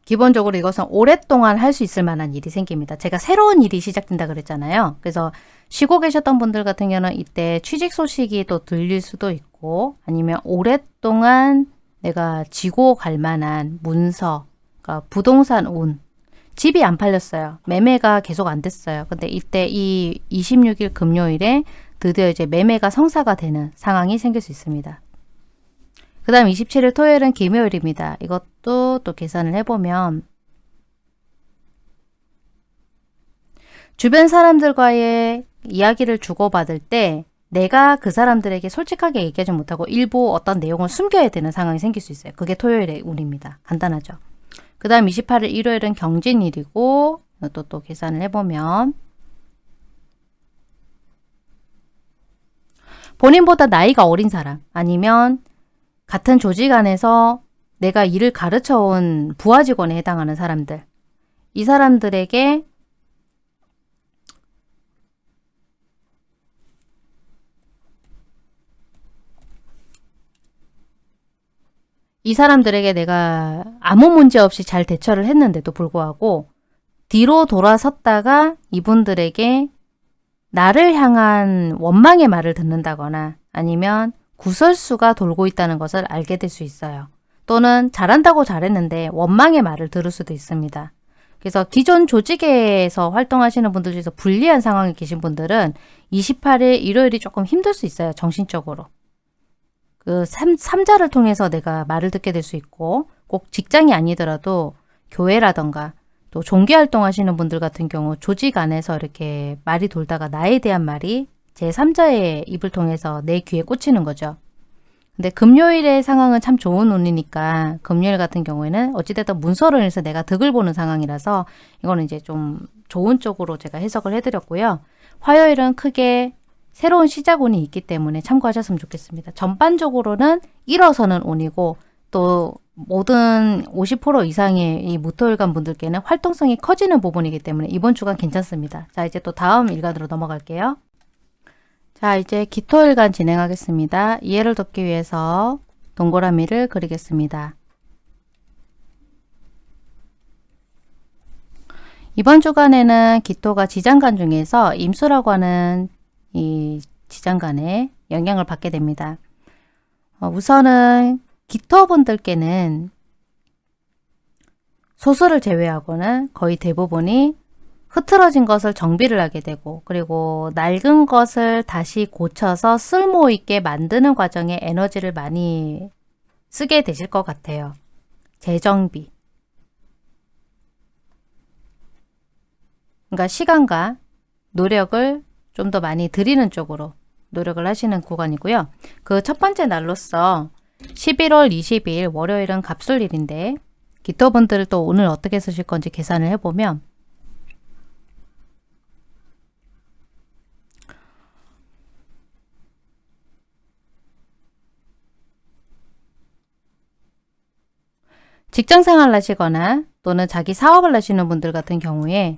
기본적으로 이것은 오랫동안 할 수 있을 만한 일이 생깁니다. 제가 새로운 일이 시작된다 그랬잖아요. 그래서 쉬고 계셨던 분들 같은 경우는 이때 취직 소식이 또 들릴 수도 있고 아니면 오랫동안 내가 지고 갈 만한 문서, 그러니까 부동산 운, 집이 안 팔렸어요. 매매가 계속 안 됐어요. 근데 이때 이 26일 금요일에 드디어 이제 매매가 성사가 되는 상황이 생길 수 있습니다. 그 다음 27일 토요일은 김요일입니다. 이것도 또 계산을 해보면 주변 사람들과의 이야기를 주고받을 때 내가 그 사람들에게 솔직하게 얘기하지 못하고 일부 어떤 내용을 숨겨야 되는 상황이 생길 수 있어요. 그게 토요일의 운입니다. 간단하죠. 그 다음 28일 일요일은 경진일이고 또 또 계산을 해보면 본인보다 나이가 어린 사람 아니면 같은 조직 안에서 내가 일을 가르쳐 온 부하 직원에 해당하는 사람들. 이 사람들에게 이 사람들에게 내가 아무 문제 없이 잘 대처를 했는데도 불구하고 뒤로 돌아섰다가 이분들에게 나를 향한 원망의 말을 듣는다거나 아니면 구설수가 돌고 있다는 것을 알게 될 수 있어요. 또는 잘한다고 잘했는데 원망의 말을 들을 수도 있습니다. 그래서 기존 조직에서 활동하시는 분들 중에서 불리한 상황에 계신 분들은 28일 일요일이 조금 힘들 수 있어요. 정신적으로. 그 3, 3자를 통해서 내가 말을 듣게 될 수 있고 꼭 직장이 아니더라도 교회라던가 또 종교 활동 하시는 분들 같은 경우 조직 안에서 이렇게 말이 돌다가 나에 대한 말이 제3자의 입을 통해서 내 귀에 꽂히는 거죠. 근데 금요일의 상황은 참 좋은 운이니까 금요일 같은 경우에는 어찌됐든 문서를 해서 내가 득을 보는 상황이라서 이거는 이제 좀 좋은 쪽으로 제가 해석을 해드렸고요. 화요일은 크게 새로운 시작 운이 있기 때문에 참고하셨으면 좋겠습니다. 전반적으로는 일어서는 운이고 또 모든 50% 이상의 이 무토일간 분들께는 활동성이 커지는 부분이기 때문에 이번 주간 괜찮습니다. 자 이제 또 다음 일간으로 넘어갈게요. 자 이제 기토일간 진행하겠습니다. 이해를 돕기 위해서 동그라미를 그리겠습니다. 이번 주간에는 기토가 지장간 중에서 임수라고 하는 이 지장간에 영향을 받게 됩니다. 어, 우선은 기토분들께는 소수를 제외하고는 거의 대부분이 흐트러진 것을 정비를 하게 되고 그리고 낡은 것을 다시 고쳐서 쓸모있게 만드는 과정에 에너지를 많이 쓰게 되실 것 같아요. 재정비 그러니까 시간과 노력을 좀 더 많이 드리는 쪽으로 노력을 하시는 구간이고요. 그 첫 번째 날로서 11월 20일 월요일은 갑술일인데 기토분들을 또 오늘 어떻게 쓰실 건지 계산을 해보면 직장생활을 하시거나 또는 자기 사업을 하시는 분들 같은 경우에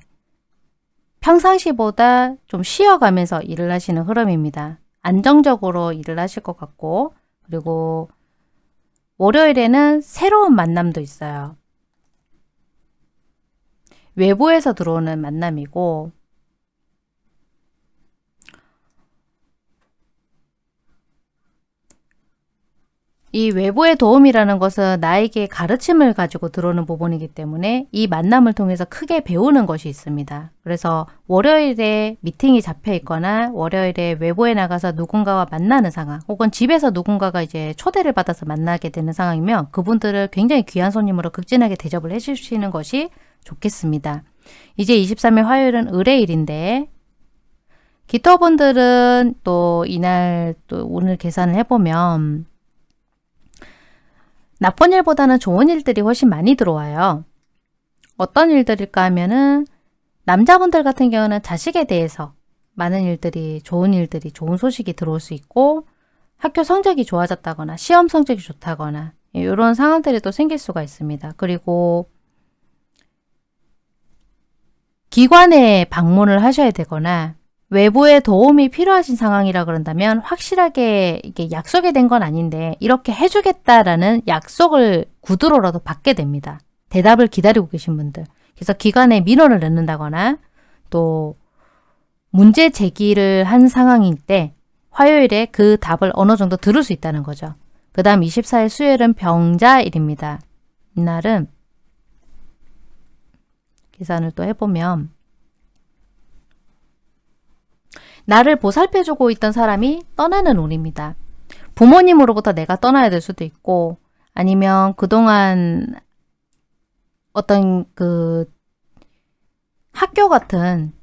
평상시보다 좀 쉬어가면서 일을 하시는 흐름입니다. 안정적으로 일을 하실 것 같고 그리고 월요일에는 새로운 만남도 있어요. 외부에서 들어오는 만남이고 이 외부의 도움이라는 것은 나에게 가르침을 가지고 들어오는 부분이기 때문에 이 만남을 통해서 크게 배우는 것이 있습니다. 그래서 월요일에 미팅이 잡혀 있거나 월요일에 외부에 나가서 누군가와 만나는 상황 혹은 집에서 누군가가 이제 초대를 받아서 만나게 되는 상황이면 그분들을 굉장히 귀한 손님으로 극진하게 대접을 해주시는 것이 좋겠습니다. 이제 23일 화요일은 의뢰일인데 기토분들은 또 이날 또 오늘 계산을 해보면 나쁜 일보다는 좋은 일들이 훨씬 많이 들어와요. 어떤 일들일까 하면은 남자분들 같은 경우는 자식에 대해서 많은 일들이 좋은 일들이 좋은 소식이 들어올 수 있고 학교 성적이 좋아졌다거나 시험 성적이 좋다거나 이런 상황들이 또 생길 수가 있습니다. 그리고 기관에 방문을 하셔야 되거나 외부의 도움이 필요하신 상황이라 그런다면 확실하게 이게 약속이 된 건 아닌데 이렇게 해주겠다라는 약속을 구두로라도 받게 됩니다. 대답을 기다리고 계신 분들. 그래서 기관에 민원을 넣는다거나 또 문제 제기를 한 상황일 때 화요일에 그 답을 어느 정도 들을 수 있다는 거죠. 그 다음 24일 수요일은 병자일입니다. 이날은 계산을 또 해보면 나를 보살펴주고 있던 사람이 떠나는 운입니다. 부모님으로부터 내가 떠나야 될 수도 있고 아니면 그동안 어떤 그 학교 같은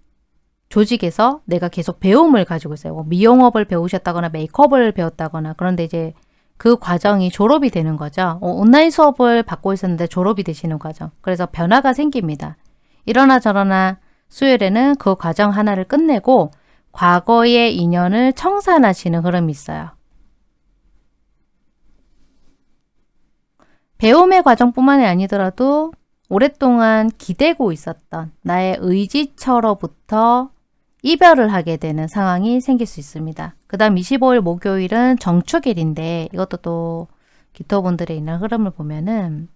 조직에서 내가 계속 배움을 가지고 있어요. 뭐 미용업을 배우셨다거나 메이크업을 배웠다거나 그런데 이제 그 과정이 졸업이 되는 거죠. 어, 온라인 수업을 받고 있었는데 졸업이 되시는 과정. 그래서 변화가 생깁니다. 이러나 저러나 수요일에는 그 과정 하나를 끝내고 과거의 인연을 청산하시는 흐름이 있어요. 배움의 과정뿐만이 아니더라도 오랫동안 기대고 있었던 나의 의지처로부터 이별을 하게 되는 상황이 생길 수 있습니다. 그 다음 25일 목요일은 정축일인데 이것도 또 기토분들의 있는 흐름을 보면은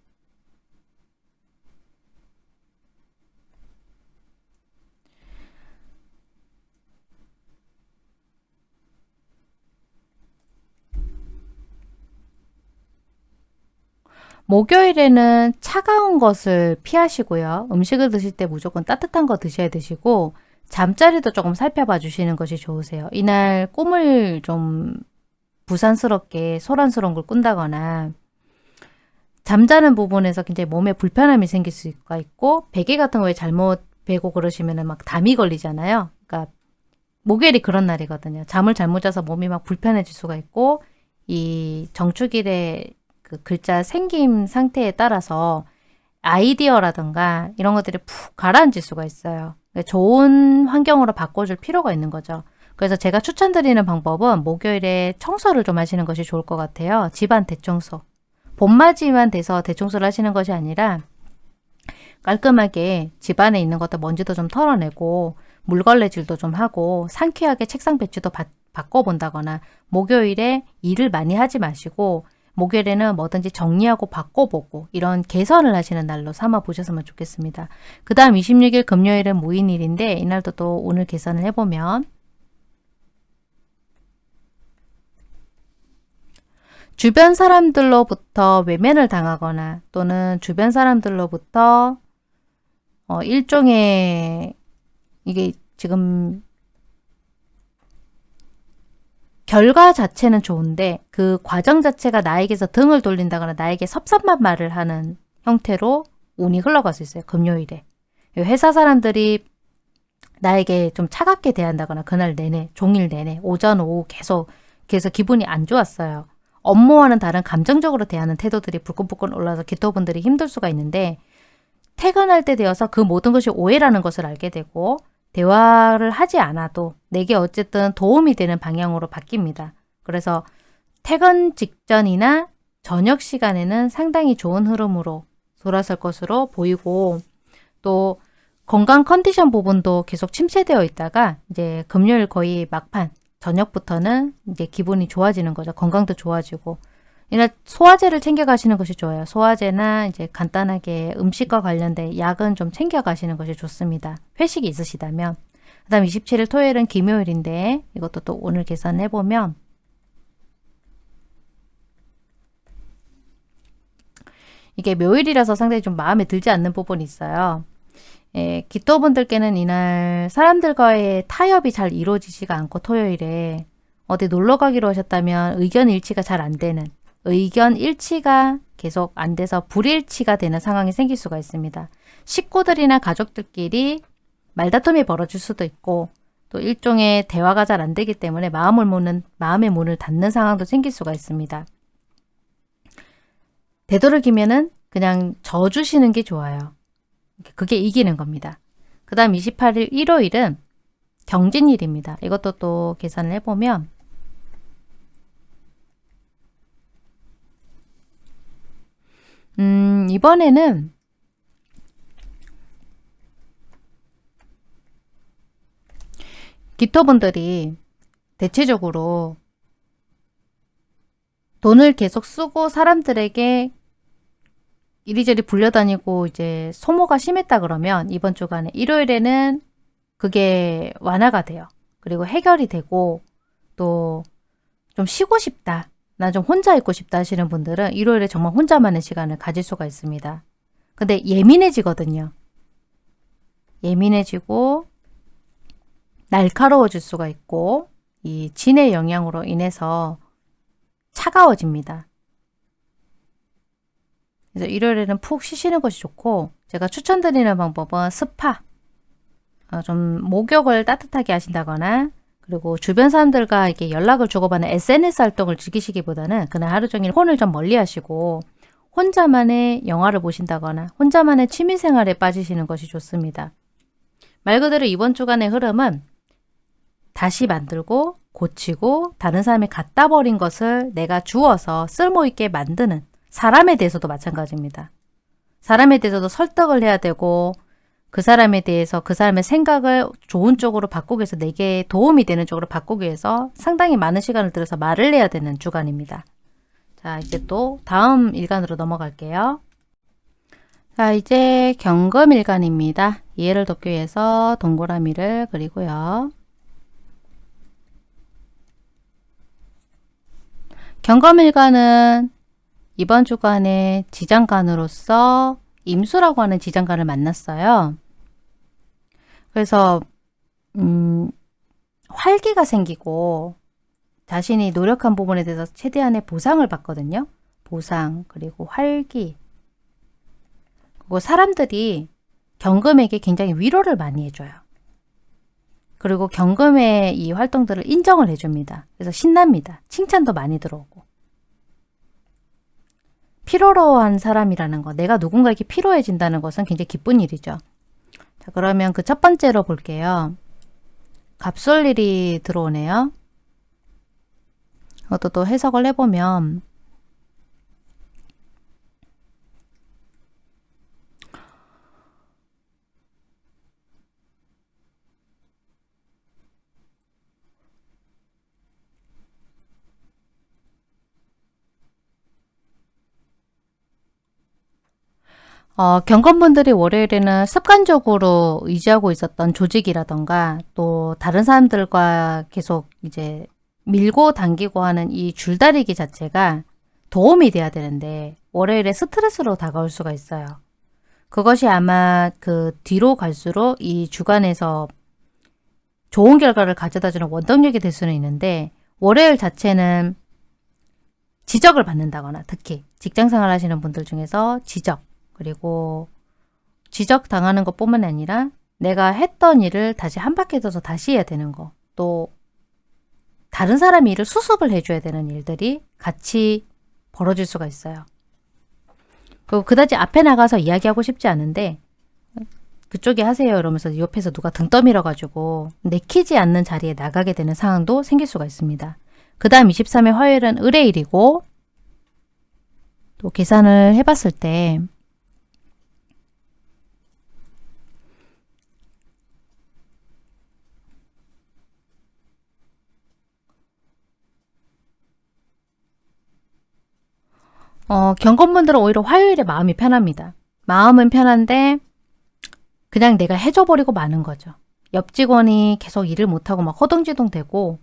목요일에는 차가운 것을 피하시고요. 음식을 드실 때 무조건 따뜻한 거 드셔야 되시고 잠자리도 조금 살펴봐 주시는 것이 좋으세요. 이날 꿈을 좀 부산스럽게 소란스러운 걸 꾼다거나 잠자는 부분에서 굉장히 몸에 불편함이 생길 수가 있고 베개 같은 거에 잘못 베고 그러시면 막 담이 걸리잖아요. 그러니까 목요일이 그런 날이거든요. 잠을 잘못 자서 몸이 막 불편해질 수가 있고 이 정축일에 그 글자 생김 상태에 따라서 아이디어라든가 이런 것들이 푹 가라앉을 수가 있어요. 그러니까 좋은 환경으로 바꿔줄 필요가 있는 거죠. 그래서 제가 추천드리는 방법은 목요일에 청소를 좀 하시는 것이 좋을 것 같아요. 집안 대청소. 봄맞이만 돼서 대청소를 하시는 것이 아니라 깔끔하게 집안에 있는 것들 먼지도 좀 털어내고 물걸레질도 좀 하고 상쾌하게 책상 배치도 바, 바꿔본다거나 목요일에 일을 많이 하지 마시고 목요일에는 뭐든지 정리하고 바꿔보고 이런 개선을 하시는 날로 삼아 보셨으면 좋겠습니다. 그 다음 26일 금요일은 무인일인데 이날도 또 오늘 개선을 해보면 주변 사람들로부터 외면을 당하거나 또는 주변 사람들로부터 어, 일종의 이게 지금 결과 자체는 좋은데 그 과정 자체가 나에게서 등을 돌린다거나 나에게 섭섭한 말을 하는 형태로 운이 흘러갈 수 있어요. 금요일에. 회사 사람들이 나에게 좀 차갑게 대한다거나 그날 내내 종일 내내 오전 오후 계속 계속 기분이 안 좋았어요. 업무와는 다른 감정적으로 대하는 태도들이 불끈불끈 올라서 기토분들이 힘들 수가 있는데 퇴근할 때 되어서 그 모든 것이 오해라는 것을 알게 되고 대화를 하지 않아도 내게 어쨌든 도움이 되는 방향으로 바뀝니다. 그래서 퇴근 직전이나 저녁 시간에는 상당히 좋은 흐름으로 돌아설 것으로 보이고 또 건강 컨디션 부분도 계속 침체되어 있다가 이제 금요일 거의 막판 저녁부터는 이제 기분이 좋아지는 거죠. 건강도 좋아지고 이날 소화제를 챙겨 가시는 것이 좋아요. 소화제나 이제 간단하게 음식과 관련된 약은 좀 챙겨 가시는 것이 좋습니다. 회식이 있으시다면. 그 다음 27일 토요일은 김요일인데 이것도 또 오늘 계산해 보면 이게 묘일이라서 상당히 좀 마음에 들지 않는 부분이 있어요. 예, 기토분들께는 이날 사람들과의 타협이 잘 이루어지지가 않고 토요일에 어디 놀러 가기로 하셨다면 의견 일치가 잘 안 되는 의견 일치가 계속 안 돼서 불일치가 되는 상황이 생길 수가 있습니다. 식구들이나 가족들끼리 말다툼이 벌어질 수도 있고 또 일종의 대화가 잘 안 되기 때문에 마음을 무는 마음의 문을 닫는 상황도 생길 수가 있습니다. 되도록이면은 그냥 져주시는 게 좋아요. 그게 이기는 겁니다. 그 다음 28일 일요일은 경진일입니다. 이것도 또 계산을 해보면 음, 이번에는 기토분들이 대체적으로 돈을 계속 쓰고 사람들에게 이리저리 불려다니고 이제 소모가 심했다 그러면 이번 주간에 일요일에는 그게 완화가 돼요. 그리고 해결이 되고 또 좀 쉬고 싶다. 나 좀 혼자 있고 싶다 하시는 분들은 일요일에 정말 혼자만의 시간을 가질 수가 있습니다. 근데 예민해지거든요. 예민해지고 날카로워질 수가 있고 이 진의 영향으로 인해서 차가워집니다. 그래서 일요일에는 푹 쉬시는 것이 좋고 제가 추천드리는 방법은 스파 어, 좀 목욕을 따뜻하게 하신다거나 그리고 주변 사람들과 이렇게 연락을 주고받는 SNS 활동을 즐기시기보다는 그날 하루 종일 폰을 좀 멀리 하시고 혼자만의 영화를 보신다거나 혼자만의 취미생활에 빠지시는 것이 좋습니다. 말 그대로 이번 주간의 흐름은 다시 만들고 고치고 다른 사람이 갖다 버린 것을 내가 주어서 쓸모있게 만드는 사람에 대해서도 마찬가지입니다. 사람에 대해서도 설득을 해야 되고 그 사람에 대해서 그 사람의 생각을 좋은 쪽으로 바꾸기 위해서 내게 도움이 되는 쪽으로 바꾸기 위해서 상당히 많은 시간을 들여서 말을 해야 되는 주간입니다. 자 이제 또 다음 일간으로 넘어갈게요. 자 이제 경금일간입니다. 이해를 돕기 위해서 동그라미를 그리고요. 경검일간은 이번 주간에 지장간으로서 임수라고 하는 지장간을 만났어요. 그래서 음, 활기가 생기고 자신이 노력한 부분에 대해서 최대한의 보상을 받거든요. 보상 그리고 활기 그리고 사람들이 경금에게 굉장히 위로를 많이 해줘요. 그리고 경금의 이 활동들을 인정을 해줍니다. 그래서 신납니다. 칭찬도 많이 들어오고. 피로로한 사람이라는 거, 내가 누군가에게 피로해진다는 것은 굉장히 기쁜 일이죠. 자, 그러면 그 첫 번째로 볼게요. 갑솔일이 들어오네요. 이것도 또 해석을 해보면 어, 경건분들이 월요일에는 습관적으로 의지하고 있었던 조직이라던가 또 다른 사람들과 계속 이제 밀고 당기고 하는 이 줄다리기 자체가 도움이 돼야 되는데 월요일에 스트레스로 다가올 수가 있어요. 그것이 아마 그 뒤로 갈수록 이 주간에서 좋은 결과를 가져다주는 원동력이 될 수는 있는데 월요일 자체는 지적을 받는다거나 특히 직장생활 하시는 분들 중에서 지적 그리고 지적당하는 것뿐만 아니라 내가 했던 일을 다시 한 바퀴 더서 다시 해야 되는 거. 또 다른 사람 일을 수습을 해줘야 되는 일들이 같이 벌어질 수가 있어요. 그리고 그다지 앞에 나가서 이야기하고 싶지 않은데 그쪽에 하세요 이러면서 옆에서 누가 등 떠밀어 가지고 내키지 않는 자리에 나가게 되는 상황도 생길 수가 있습니다. 그 다음 23일 화요일은 의뢰일이고 또 계산을 해봤을 때 어, 경건분들은 오히려 화요일에 마음이 편합니다. 마음은 편한데 그냥 내가 해줘버리고 마는 거죠. 옆 직원이 계속 일을 못하고 막 허둥지둥 되고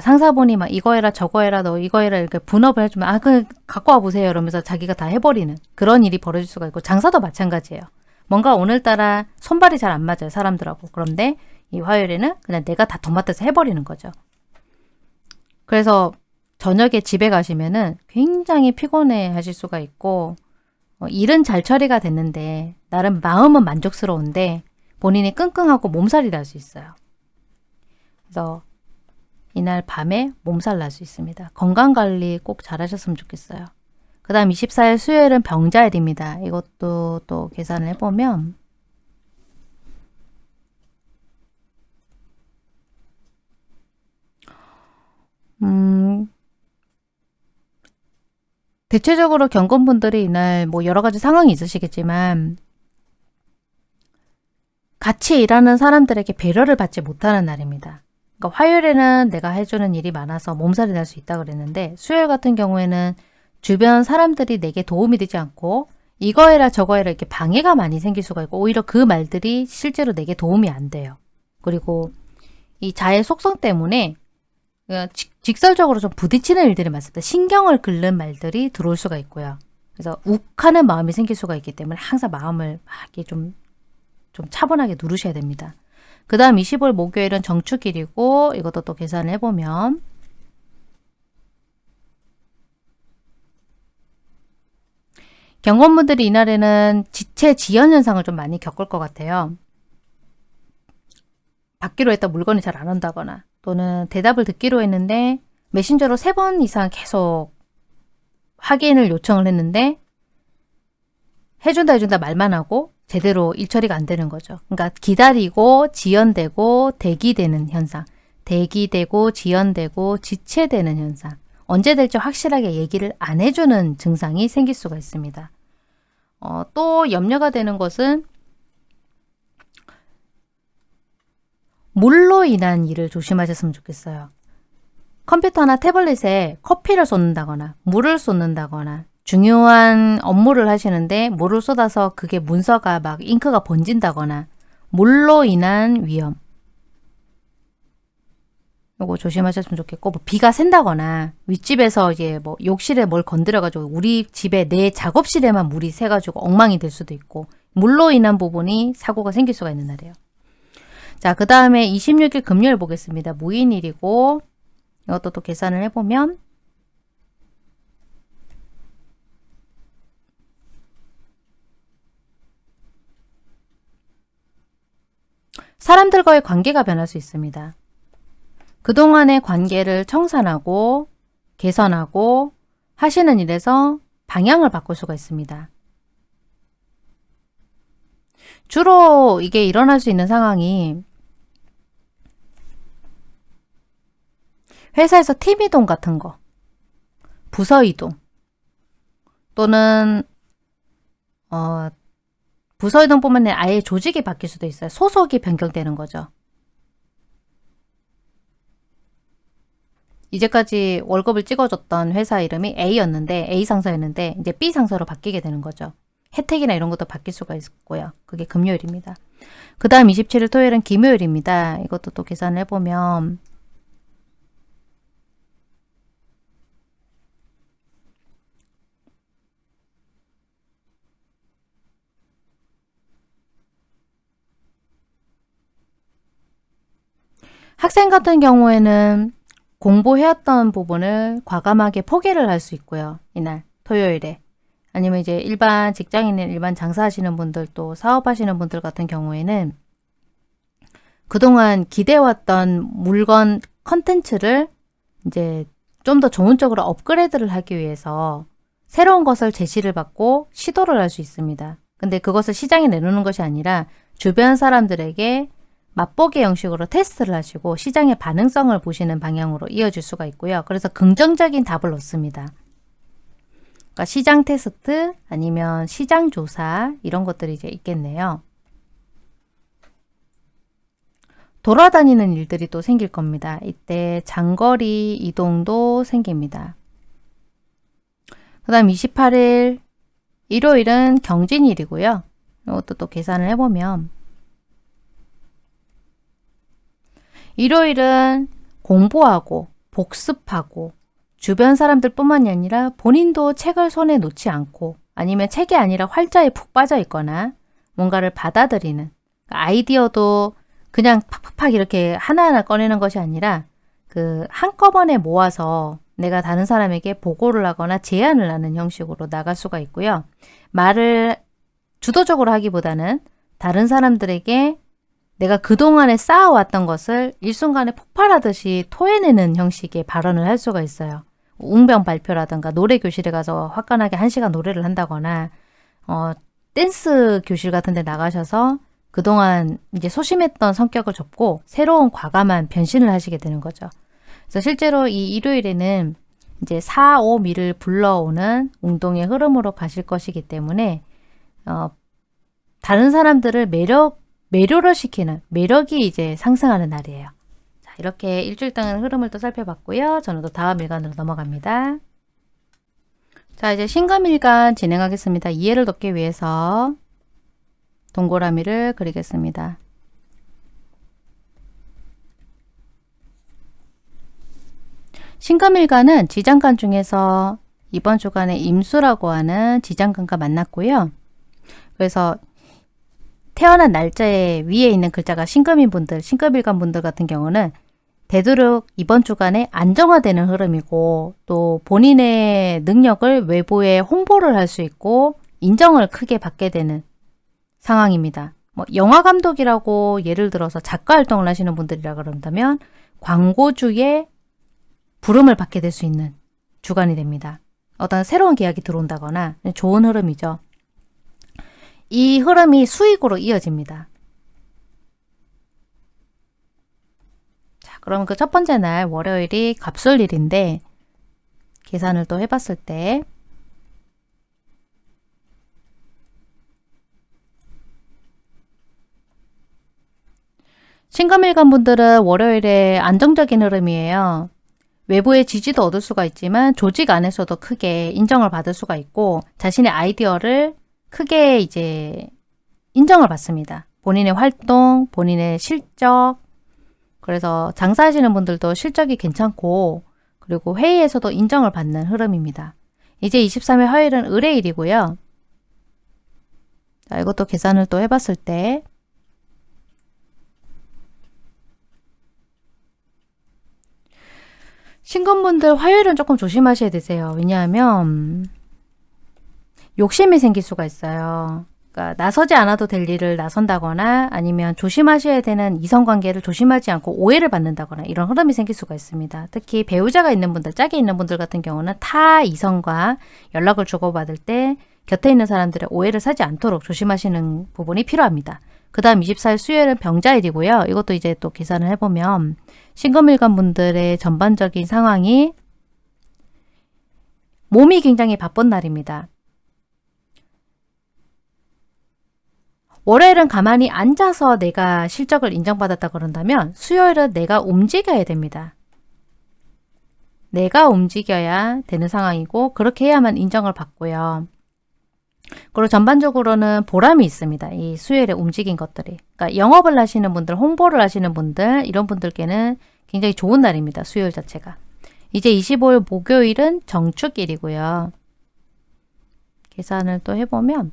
상사분이 막 이거 해라 저거 해라 너 이거 해라 이렇게 분업을 해주면 아 그 갖고 와 보세요 이러면서 자기가 다 해버리는 그런 일이 벌어질 수가 있고 장사도 마찬가지예요. 뭔가 오늘따라 손발이 잘 안 맞아요 사람들하고 그런데 이 화요일에는 그냥 내가 다 도맡아서 해버리는 거죠. 그래서 저녁에 집에 가시면은 굉장히 피곤해 하실 수가 있고 어, 일은 잘 처리가 됐는데 나름 마음은 만족스러운데 본인이 끙끙하고 몸살이 날 수 있어요. 그래서 이날 밤에 몸살 날 수 있습니다. 건강관리 꼭 잘하셨으면 좋겠어요. 그 다음 24일 수요일은 병자일입니다. 이것도 또 계산을 해보면 음, 대체적으로 경건분들이 이날 뭐 여러 가지 상황이 있으시겠지만 같이 일하는 사람들에게 배려를 받지 못하는 날입니다. 그러니까 화요일에는 내가 해주는 일이 많아서 몸살이 날 수 있다 그랬는데 수요일 같은 경우에는 주변 사람들이 내게 도움이 되지 않고 이거 해라 저거 해라 이렇게 방해가 많이 생길 수가 있고 오히려 그 말들이 실제로 내게 도움이 안 돼요. 그리고 이 자의 속성 때문에 어, 직설적으로 좀 부딪히는 일들이 많습니다. 신경을 긁는 말들이 들어올 수가 있고요. 그래서 욱하는 마음이 생길 수가 있기 때문에 항상 마음을 막 좀, 좀 차분하게 누르셔야 됩니다. 그 다음 20일 목요일은 정축일이고 이것도 또 계산을 해보면 경건분들이 이날에는 지체 지연 현상을 좀 많이 겪을 것 같아요. 받기로 했던 물건이 잘 안 온다거나 또는 대답을 듣기로 했는데 메신저로 세 번 이상 계속 확인을 요청을 했는데 해준다 해준다 말만 하고 제대로 일 처리가 안 되는 거죠. 그러니까 기다리고 지연되고 대기되는 현상 대기되고 지연되고 지체되는 현상 언제 될지 확실하게 얘기를 안 해주는 증상이 생길 수가 있습니다. 어, 또 염려가 되는 것은 물로 인한 일을 조심하셨으면 좋겠어요. 컴퓨터나 태블릿에 커피를 쏟는다거나 물을 쏟는다거나 중요한 업무를 하시는데 물을 쏟아서 그게 문서가 막 잉크가 번진다거나 물로 인한 위험 요거 조심하셨으면 좋겠고 뭐 비가 샌다거나 윗집에서 이제 뭐 욕실에 뭘 건드려 가지고 우리 집에 내 작업실에만 물이 새 가지고 엉망이 될 수도 있고 물로 인한 부분이 사고가 생길 수가 있는 날이에요. 자, 그 다음에 26일 금요일 보겠습니다. 무인일이고 이것도 또 계산을 해보면 사람들과의 관계가 변할 수 있습니다. 그동안의 관계를 청산하고 개선하고 하시는 일에서 방향을 바꿀 수가 있습니다. 주로 이게 일어날 수 있는 상황이 회사에서 팀 이동 같은 거, 부서 이동, 또는 어, 부서 이동뿐만 아니라 아예 조직이 바뀔 수도 있어요. 소속이 변경되는 거죠. 이제까지 월급을 찍어줬던 회사 이름이 A였는데 A 상사였는데 이제 B 상사로 바뀌게 되는 거죠. 혜택이나 이런 것도 바뀔 수가 있고요. 그게 금요일입니다. 그 다음 27일 토요일은 김요일입니다. 이것도 또 계산을 해보면 학생 같은 경우에는 공부해왔던 부분을 과감하게 포기를 할 수 있고요. 이날 토요일에 아니면 이제 일반 직장인인 일반 장사하시는 분들 또 사업하시는 분들 같은 경우에는 그동안 기대왔던 물건 컨텐츠를 이제 좀 더 좋은 쪽으로 업그레이드를 하기 위해서 새로운 것을 제시를 받고 시도를 할 수 있습니다. 근데 그것을 시장에 내놓는 것이 아니라 주변 사람들에게 맛보기 형식으로 테스트를 하시고 시장의 반응성을 보시는 방향으로 이어질 수가 있고요. 그래서 긍정적인 답을 얻습니다. 그러니까 시장 테스트 아니면 시장 조사 이런 것들이 이제 있겠네요. 돌아다니는 일들이 또 생길 겁니다. 이때 장거리 이동도 생깁니다. 그 다음 28일 일요일은 경진일이고요. 이것도 또 계산을 해보면 일요일은 공부하고 복습하고 주변 사람들 뿐만이 아니라 본인도 책을 손에 놓지 않고 아니면 책이 아니라 활자에 푹 빠져 있거나 뭔가를 받아들이는 아이디어도 그냥 팍팍팍 이렇게 하나하나 꺼내는 것이 아니라 그 한꺼번에 모아서 내가 다른 사람에게 보고를 하거나 제안을 하는 형식으로 나갈 수가 있고요. 말을 주도적으로 하기보다는 다른 사람들에게 내가 그동안에 쌓아왔던 것을 일순간에 폭발하듯이 토해내는 형식의 발언을 할 수가 있어요. 웅변 발표라든가 노래 교실에 가서 화끈하게 한 시간 노래를 한다거나 어, 댄스 교실 같은 데 나가셔서 그동안 이제 소심했던 성격을 접고 새로운 과감한 변신을 하시게 되는 거죠. 그래서 실제로 이 일요일에는 이제 4, 5 미를 불러오는 운동의 흐름으로 가실 것이기 때문에 어, 다른 사람들을 매력, 매료를 시키는 매력이 이제 상승하는 날이에요. 자, 이렇게 일주일 동안 흐름을 또 살펴봤고요. 저는 또 다음 일간으로 넘어갑니다. 자, 이제 신금일간 진행하겠습니다. 이해를 돕기 위해서 동그라미를 그리겠습니다. 신금일간은 지장간 중에서 이번 주간에 임수라고 하는 지장간과 만났고요. 그래서 태어난 날짜에 위에 있는 글자가 신금인 분들, 신금일간 분들 같은 경우는 되도록 이번 주간에 안정화되는 흐름이고 또 본인의 능력을 외부에 홍보를 할 수 있고 인정을 크게 받게 되는 상황입니다. 뭐 영화 감독이라고 예를 들어서 작가 활동을 하시는 분들이라 그런다면 광고주의 부름을 받게 될 수 있는 주간이 됩니다. 어떤 새로운 계약이 들어온다거나 좋은 흐름이죠. 이 흐름이 수익으로 이어집니다. 자, 그럼 그 첫 번째 날 월요일이 갑술일인데 계산을 또 해봤을 때 신금일간 분들은 월요일에 안정적인 흐름이에요. 외부의 지지도 얻을 수가 있지만 조직 안에서도 크게 인정을 받을 수가 있고 자신의 아이디어를 크게 이제 인정을 받습니다. 본인의 활동, 본인의 실적, 그래서 장사하시는 분들도 실적이 괜찮고 그리고 회의에서도 인정을 받는 흐름입니다. 이제 23일 화요일은 의뢰일이고요. 자, 이것도 계산을 또 해봤을 때 신건분들 화요일은 조금 조심하셔야 되세요. 왜냐하면 욕심이 생길 수가 있어요. 그러니까 나서지 않아도 될 일을 나선다거나 아니면 조심하셔야 되는 이성관계를 조심하지 않고 오해를 받는다거나 이런 흐름이 생길 수가 있습니다. 특히 배우자가 있는 분들, 짝이 있는 분들 같은 경우는 타 이성과 연락을 주고받을 때 곁에 있는 사람들의 오해를 사지 않도록 조심하시는 부분이 필요합니다. 그 다음 24일 수요일은 병자일이고요. 이것도 이제 또 계산을 해보면 신금일간 분들의 전반적인 상황이 몸이 굉장히 바쁜 날입니다. 월요일은 가만히 앉아서 내가 실적을 인정받았다 그런다면 수요일은 내가 움직여야 됩니다. 내가 움직여야 되는 상황이고 그렇게 해야만 인정을 받고요. 그리고 전반적으로는 보람이 있습니다. 이 수요일에 움직인 것들이. 그러니까 영업을 하시는 분들, 홍보를 하시는 분들 이런 분들께는 굉장히 좋은 날입니다. 수요일 자체가. 이제 25일 목요일은 정축일이고요. 계산을 또 해보면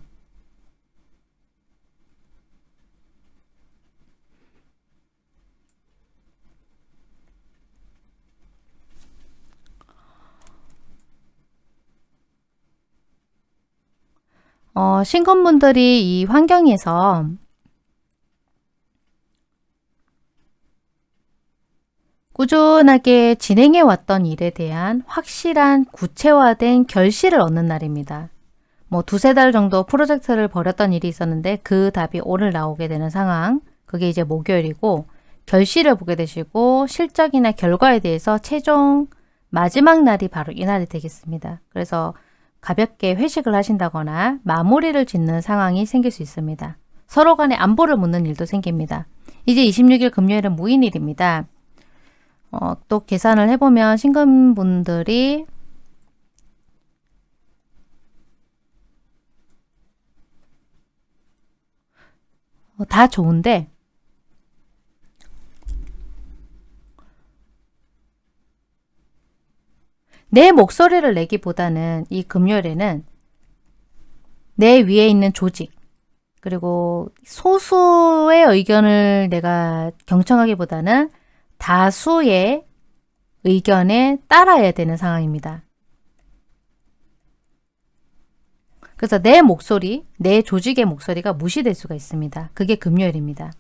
어, 신건분들이 이 환경에서 꾸준하게 진행해 왔던 일에 대한 확실한 구체화된 결실을 얻는 날입니다. 뭐 두세 달 정도 프로젝트를 벌였던 일이 있었는데 그 답이 오늘 나오게 되는 상황 그게 이제 목요일이고 결실을 보게 되시고 실적이나 결과에 대해서 최종 마지막 날이 바로 이날이 되겠습니다. 그래서 가볍게 회식을 하신다거나 마무리를 짓는 상황이 생길 수 있습니다. 서로 간에 안보를 묻는 일도 생깁니다. 이제 26일 금요일은 무인일입니다. 어, 또 계산을 해보면 신금분들이 어, 다 좋은데 내 목소리를 내기보다는 이 금요일에는 내 위에 있는 조직 그리고 소수의 의견을 내가 경청하기보다는 다수의 의견에 따라야 되는 상황입니다. 그래서 내 목소리, 내 조직의 목소리가 무시될 수가 있습니다. 그게 금요일입니다.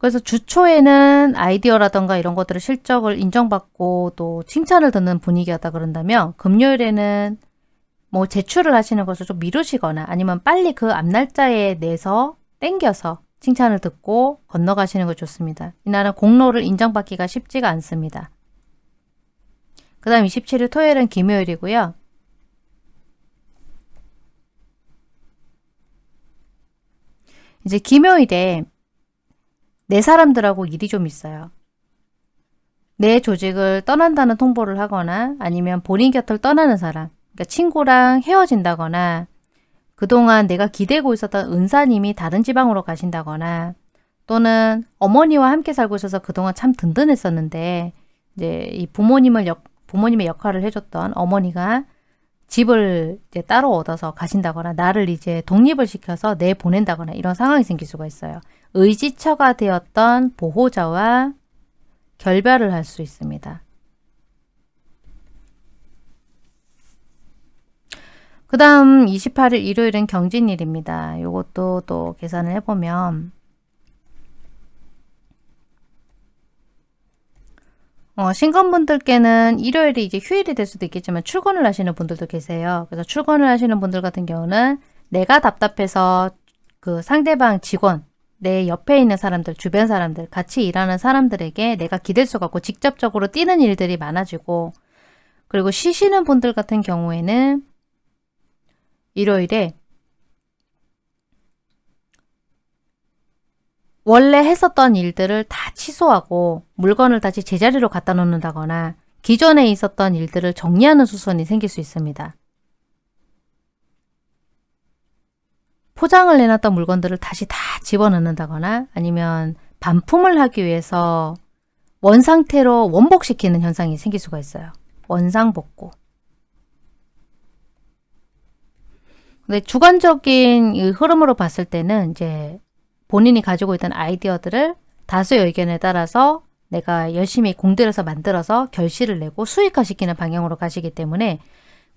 그래서 주초에는 아이디어라던가 이런 것들을 실적을 인정받고 또 칭찬을 듣는 분위기였다 그런다면 금요일에는 뭐 제출을 하시는 것을 좀 미루시거나 아니면 빨리 그 앞날짜에 내서 땡겨서 칭찬을 듣고 건너가시는 것 좋습니다. 이날은 공로를 인정받기가 쉽지가 않습니다. 그 다음 27일 토요일은 김요일이고요. 이제 김요일에 내 사람들하고 일이 좀 있어요. 내 조직을 떠난다는 통보를 하거나 아니면 본인 곁을 떠나는 사람, 그러니까 친구랑 헤어진다거나 그동안 내가 기대고 있었던 은사님이 다른 지방으로 가신다거나 또는 어머니와 함께 살고 있어서 그동안 참 든든했었는데 이제 이 부모님을 역, 부모님의 역할을 해줬던 어머니가 집을 이제 따로 얻어서 가신다거나 나를 이제 독립을 시켜서 내보낸다거나 이런 상황이 생길 수가 있어요. 의지처가 되었던 보호자와 결별을 할 수 있습니다. 그 다음 28일 일요일은 경진일입니다. 이것도 또 계산을 해보면 어, 신건분들께는 일요일이 이제 휴일이 될 수도 있겠지만 출근을 하시는 분들도 계세요. 그래서 출근을 하시는 분들 같은 경우는 내가 답답해서 그 상대방 직원, 내 옆에 있는 사람들, 주변 사람들, 같이 일하는 사람들에게 내가 기댈 수가 없고 직접적으로 뛰는 일들이 많아지고 그리고 쉬시는 분들 같은 경우에는 일요일에 원래 했었던 일들을 다 취소하고 물건을 다시 제자리로 갖다 놓는다거나 기존에 있었던 일들을 정리하는 수순이 생길 수 있습니다. 포장을 내놨던 물건들을 다시 다 집어넣는다거나 아니면 반품을 하기 위해서 원상태로 원복시키는 현상이 생길 수가 있어요. 원상복구. 근데 주관적인 흐름으로 봤을 때는 이제 본인이 가지고 있던 아이디어들을 다수의 의견에 따라서 내가 열심히 공들여서 만들어서 결실을 내고 수익화시키는 방향으로 가시기 때문에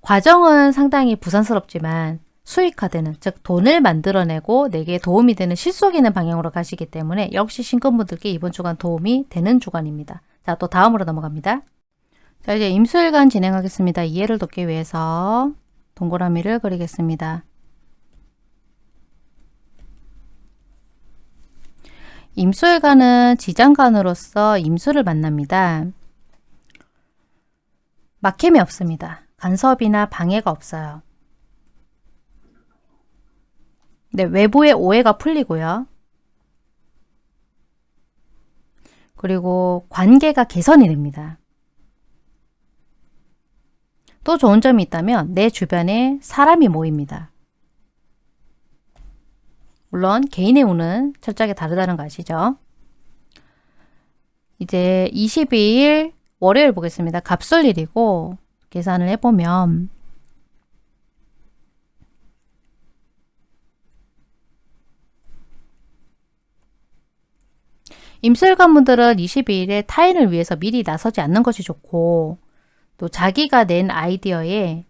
과정은 상당히 부산스럽지만 수익화되는 즉 돈을 만들어내고 내게 도움이 되는 실속 있는 방향으로 가시기 때문에 역시 신금분들께 이번 주간 도움이 되는 주간입니다. 자 또 다음으로 넘어갑니다. 자 이제 임수일간 진행하겠습니다. 이해를 돕기 위해서 동그라미를 그리겠습니다. 임수일간은 지장간으로서 임수를 만납니다. 막힘이 없습니다. 간섭이나 방해가 없어요. 네, 외부의 오해가 풀리고요. 그리고 관계가 개선이 됩니다. 또 좋은 점이 있다면 내 주변에 사람이 모입니다. 물론 개인의 운은 철저하게 다르다는 거 아시죠? 이제 22일 월요일 보겠습니다. 갑술일이고 계산을 해보면 임술관분들은 22일에 타인을 위해서 미리 나서지 않는 것이 좋고 또 자기가 낸 아이디어에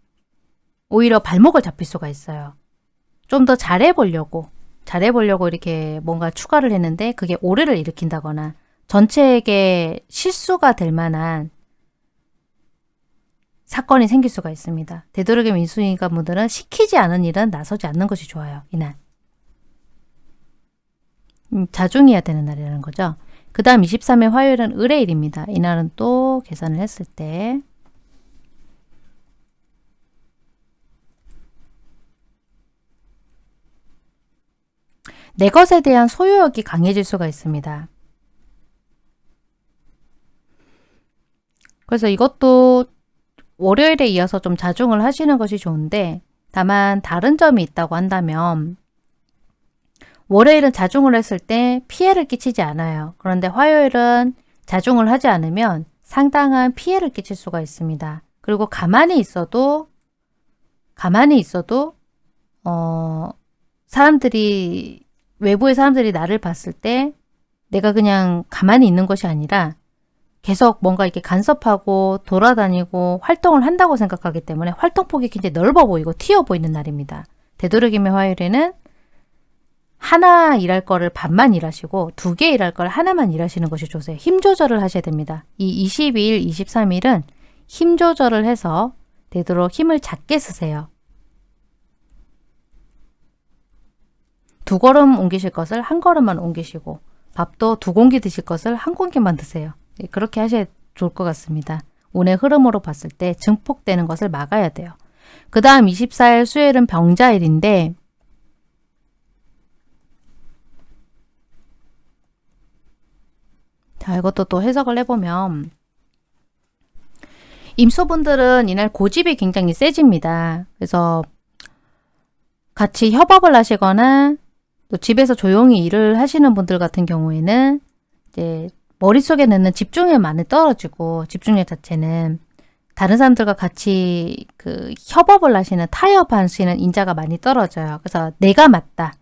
오히려 발목을 잡힐 수가 있어요. 좀 더 잘해보려고 잘해보려고 이렇게 뭔가 추가를 했는데 그게 오해를 일으킨다거나 전체에게 실수가 될 만한 사건이 생길 수가 있습니다. 되도록이면 인수인간분들은 시키지 않은 일은 나서지 않는 것이 좋아요. 이날. 음, 자중해야 되는 날이라는 거죠. 그 다음 23일 화요일은 의뢰일입니다. 이날은 또 계산을 했을 때 내 것에 대한 소유욕이 강해질 수가 있습니다. 그래서 이것도 월요일에 이어서 좀 자중을 하시는 것이 좋은데 다만 다른 점이 있다고 한다면 월요일은 자중을 했을 때 피해를 끼치지 않아요. 그런데 화요일은 자중을 하지 않으면 상당한 피해를 끼칠 수가 있습니다. 그리고 가만히 있어도 가만히 있어도 어 사람들이 외부의 사람들이 나를 봤을 때 내가 그냥 가만히 있는 것이 아니라 계속 뭔가 이렇게 간섭하고 돌아다니고 활동을 한다고 생각하기 때문에 활동폭이 굉장히 넓어 보이고 튀어 보이는 날입니다. 되도록이면 화요일에는 하나 일할 거를 반만 일하시고 두 개 일할 걸 하나만 일하시는 것이 좋으세요. 힘 조절을 하셔야 됩니다. 이 22일, 23일은 힘 조절을 해서 되도록 힘을 작게 쓰세요. 두 걸음 옮기실 것을 한 걸음만 옮기시고 밥도 두 공기 드실 것을 한 공기만 드세요. 예, 그렇게 하셔야 좋을 것 같습니다. 운의 흐름으로 봤을 때 증폭되는 것을 막아야 돼요. 그 다음 24일 수요일은 병자일인데 자 이것도 또 해석을 해보면 임소분들은 이날 고집이 굉장히 세집니다. 그래서 같이 협업을 하시거나 또 집에서 조용히 일을 하시는 분들 같은 경우에는 이제 머릿속에 넣는 집중력 많이 떨어지고 집중력 자체는 다른 사람들과 같이 그 협업을 하시는 타협하시는 인자가 많이 떨어져요. 그래서 내가 맞다.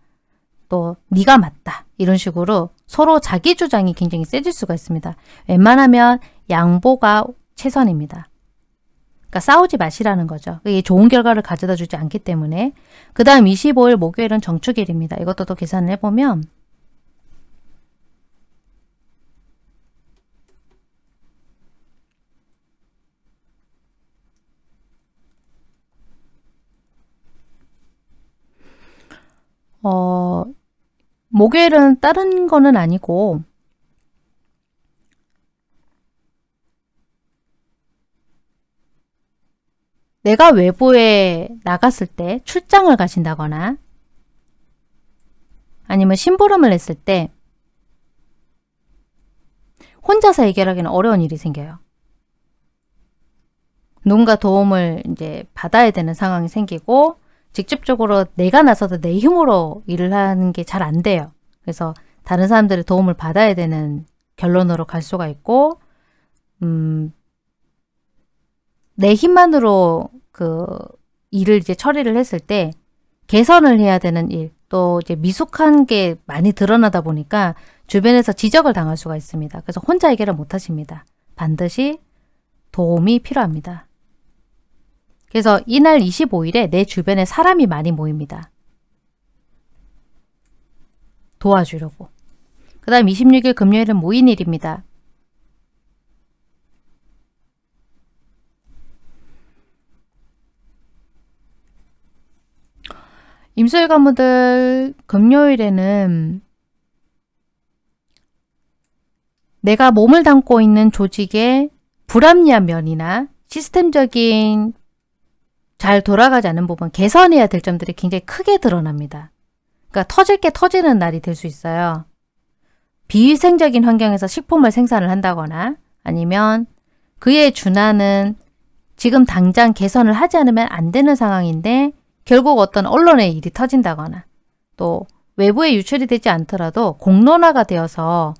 또 네가 맞다. 이런 식으로 서로 자기 주장이 굉장히 세질 수가 있습니다. 웬만하면 양보가 최선입니다. 그러니까 싸우지 마시라는 거죠. 이게 좋은 결과를 가져다 주지 않기 때문에 그 다음 25일 목요일은 정축일입니다. 이것도 또 계산을 해보면 어, 목요일은 다른 거는 아니고 내가 외부에 나갔을 때 출장을 가신다거나 아니면 심부름을 했을 때 혼자서 해결하기는 어려운 일이 생겨요. 누군가 도움을 이제 받아야 되는 상황이 생기고 직접적으로 내가 나서서 내 힘으로 일을 하는 게 잘 안 돼요. 그래서 다른 사람들의 도움을 받아야 되는 결론으로 갈 수가 있고 음, 내 힘만으로 그 일을 이제 처리를 했을 때 개선을 해야 되는 일, 또 이제 미숙한 게 많이 드러나다 보니까 주변에서 지적을 당할 수가 있습니다. 그래서 혼자 해결을 못 하십니다. 반드시 도움이 필요합니다. 그래서 이날 25일에 내 주변에 사람이 많이 모입니다. 도와주려고. 그 다음 26일 금요일은 모인일입니다. 임수일 가무들 금요일에는 내가 몸을 담고 있는 조직의 불합리한 면이나 시스템적인 잘 돌아가지 않는 부분, 개선해야 될 점들이 굉장히 크게 드러납니다. 그러니까 터질 게 터지는 날이 될 수 있어요. 비위생적인 환경에서 식품을 생산을 한다거나 아니면 그에 준하는 지금 당장 개선을 하지 않으면 안 되는 상황인데 결국 어떤 언론의 일이 터진다거나 또 외부에 유출이 되지 않더라도 공론화가 되어서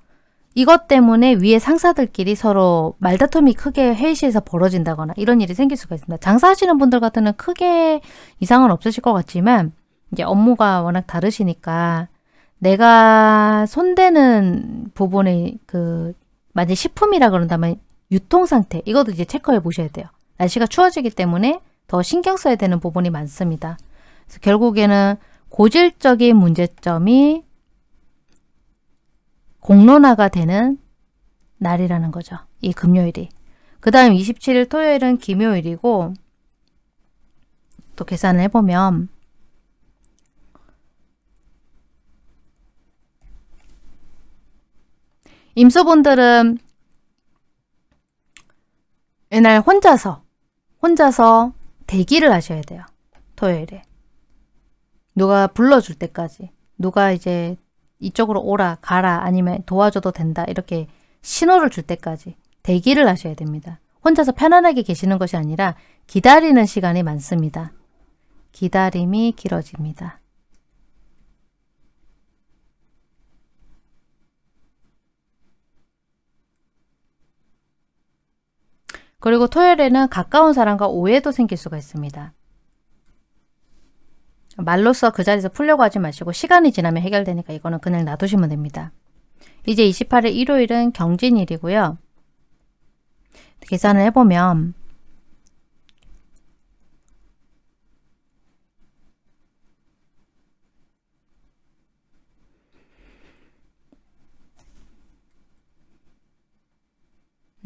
이것 때문에 위에 상사들끼리 서로 말다툼이 크게 회의실에서 벌어진다거나 이런 일이 생길 수가 있습니다. 장사하시는 분들 같은 크게 이상은 없으실 것 같지만 이제 업무가 워낙 다르시니까 내가 손대는 부분의 그 만약 식품이라 그런다면 유통 상태 이것도 이제 체크해 보셔야 돼요. 날씨가 추워지기 때문에 더 신경 써야 되는 부분이 많습니다. 그래서 결국에는 고질적인 문제점이 공론화가 되는 날이라는 거죠. 이 금요일이. 그 다음 27일 토요일은 김요일이고 또 계산을 해보면 임수분들은 이날 혼자서 혼자서 대기를 하셔야 돼요. 토요일에. 누가 불러줄 때까지. 누가 이제 이쪽으로 오라 가라 아니면 도와줘도 된다 이렇게 신호를 줄 때까지 대기를 하셔야 됩니다. 혼자서 편안하게 계시는 것이 아니라 기다리는 시간이 많습니다. 기다림이 길어집니다. 그리고 토요일에는 가까운 사람과 오해도 생길 수가 있습니다. 말로써 그 자리에서 풀려고 하지 마시고 시간이 지나면 해결되니까 이거는 그냥 놔두시면 됩니다. 이제 28일 일요일은 경진일이고요. 계산을 해보면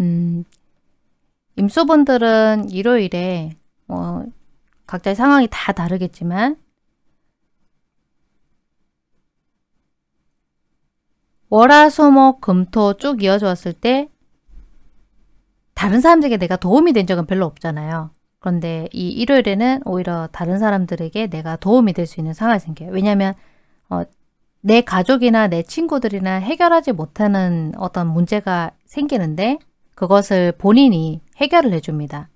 음, 임수분들은 일요일에 뭐 각자의 상황이 다 다르겠지만 월화수목 금토 쭉 이어져 왔을 때 다른 사람들에게 내가 도움이 된 적은 별로 없잖아요. 그런데 이 일요일에는 오히려 다른 사람들에게 내가 도움이 될 수 있는 상황이 생겨요. 왜냐하면 어, 내 가족이나 내 친구들이나 해결하지 못하는 어떤 문제가 생기는데 그것을 본인이 해결을 해줍니다.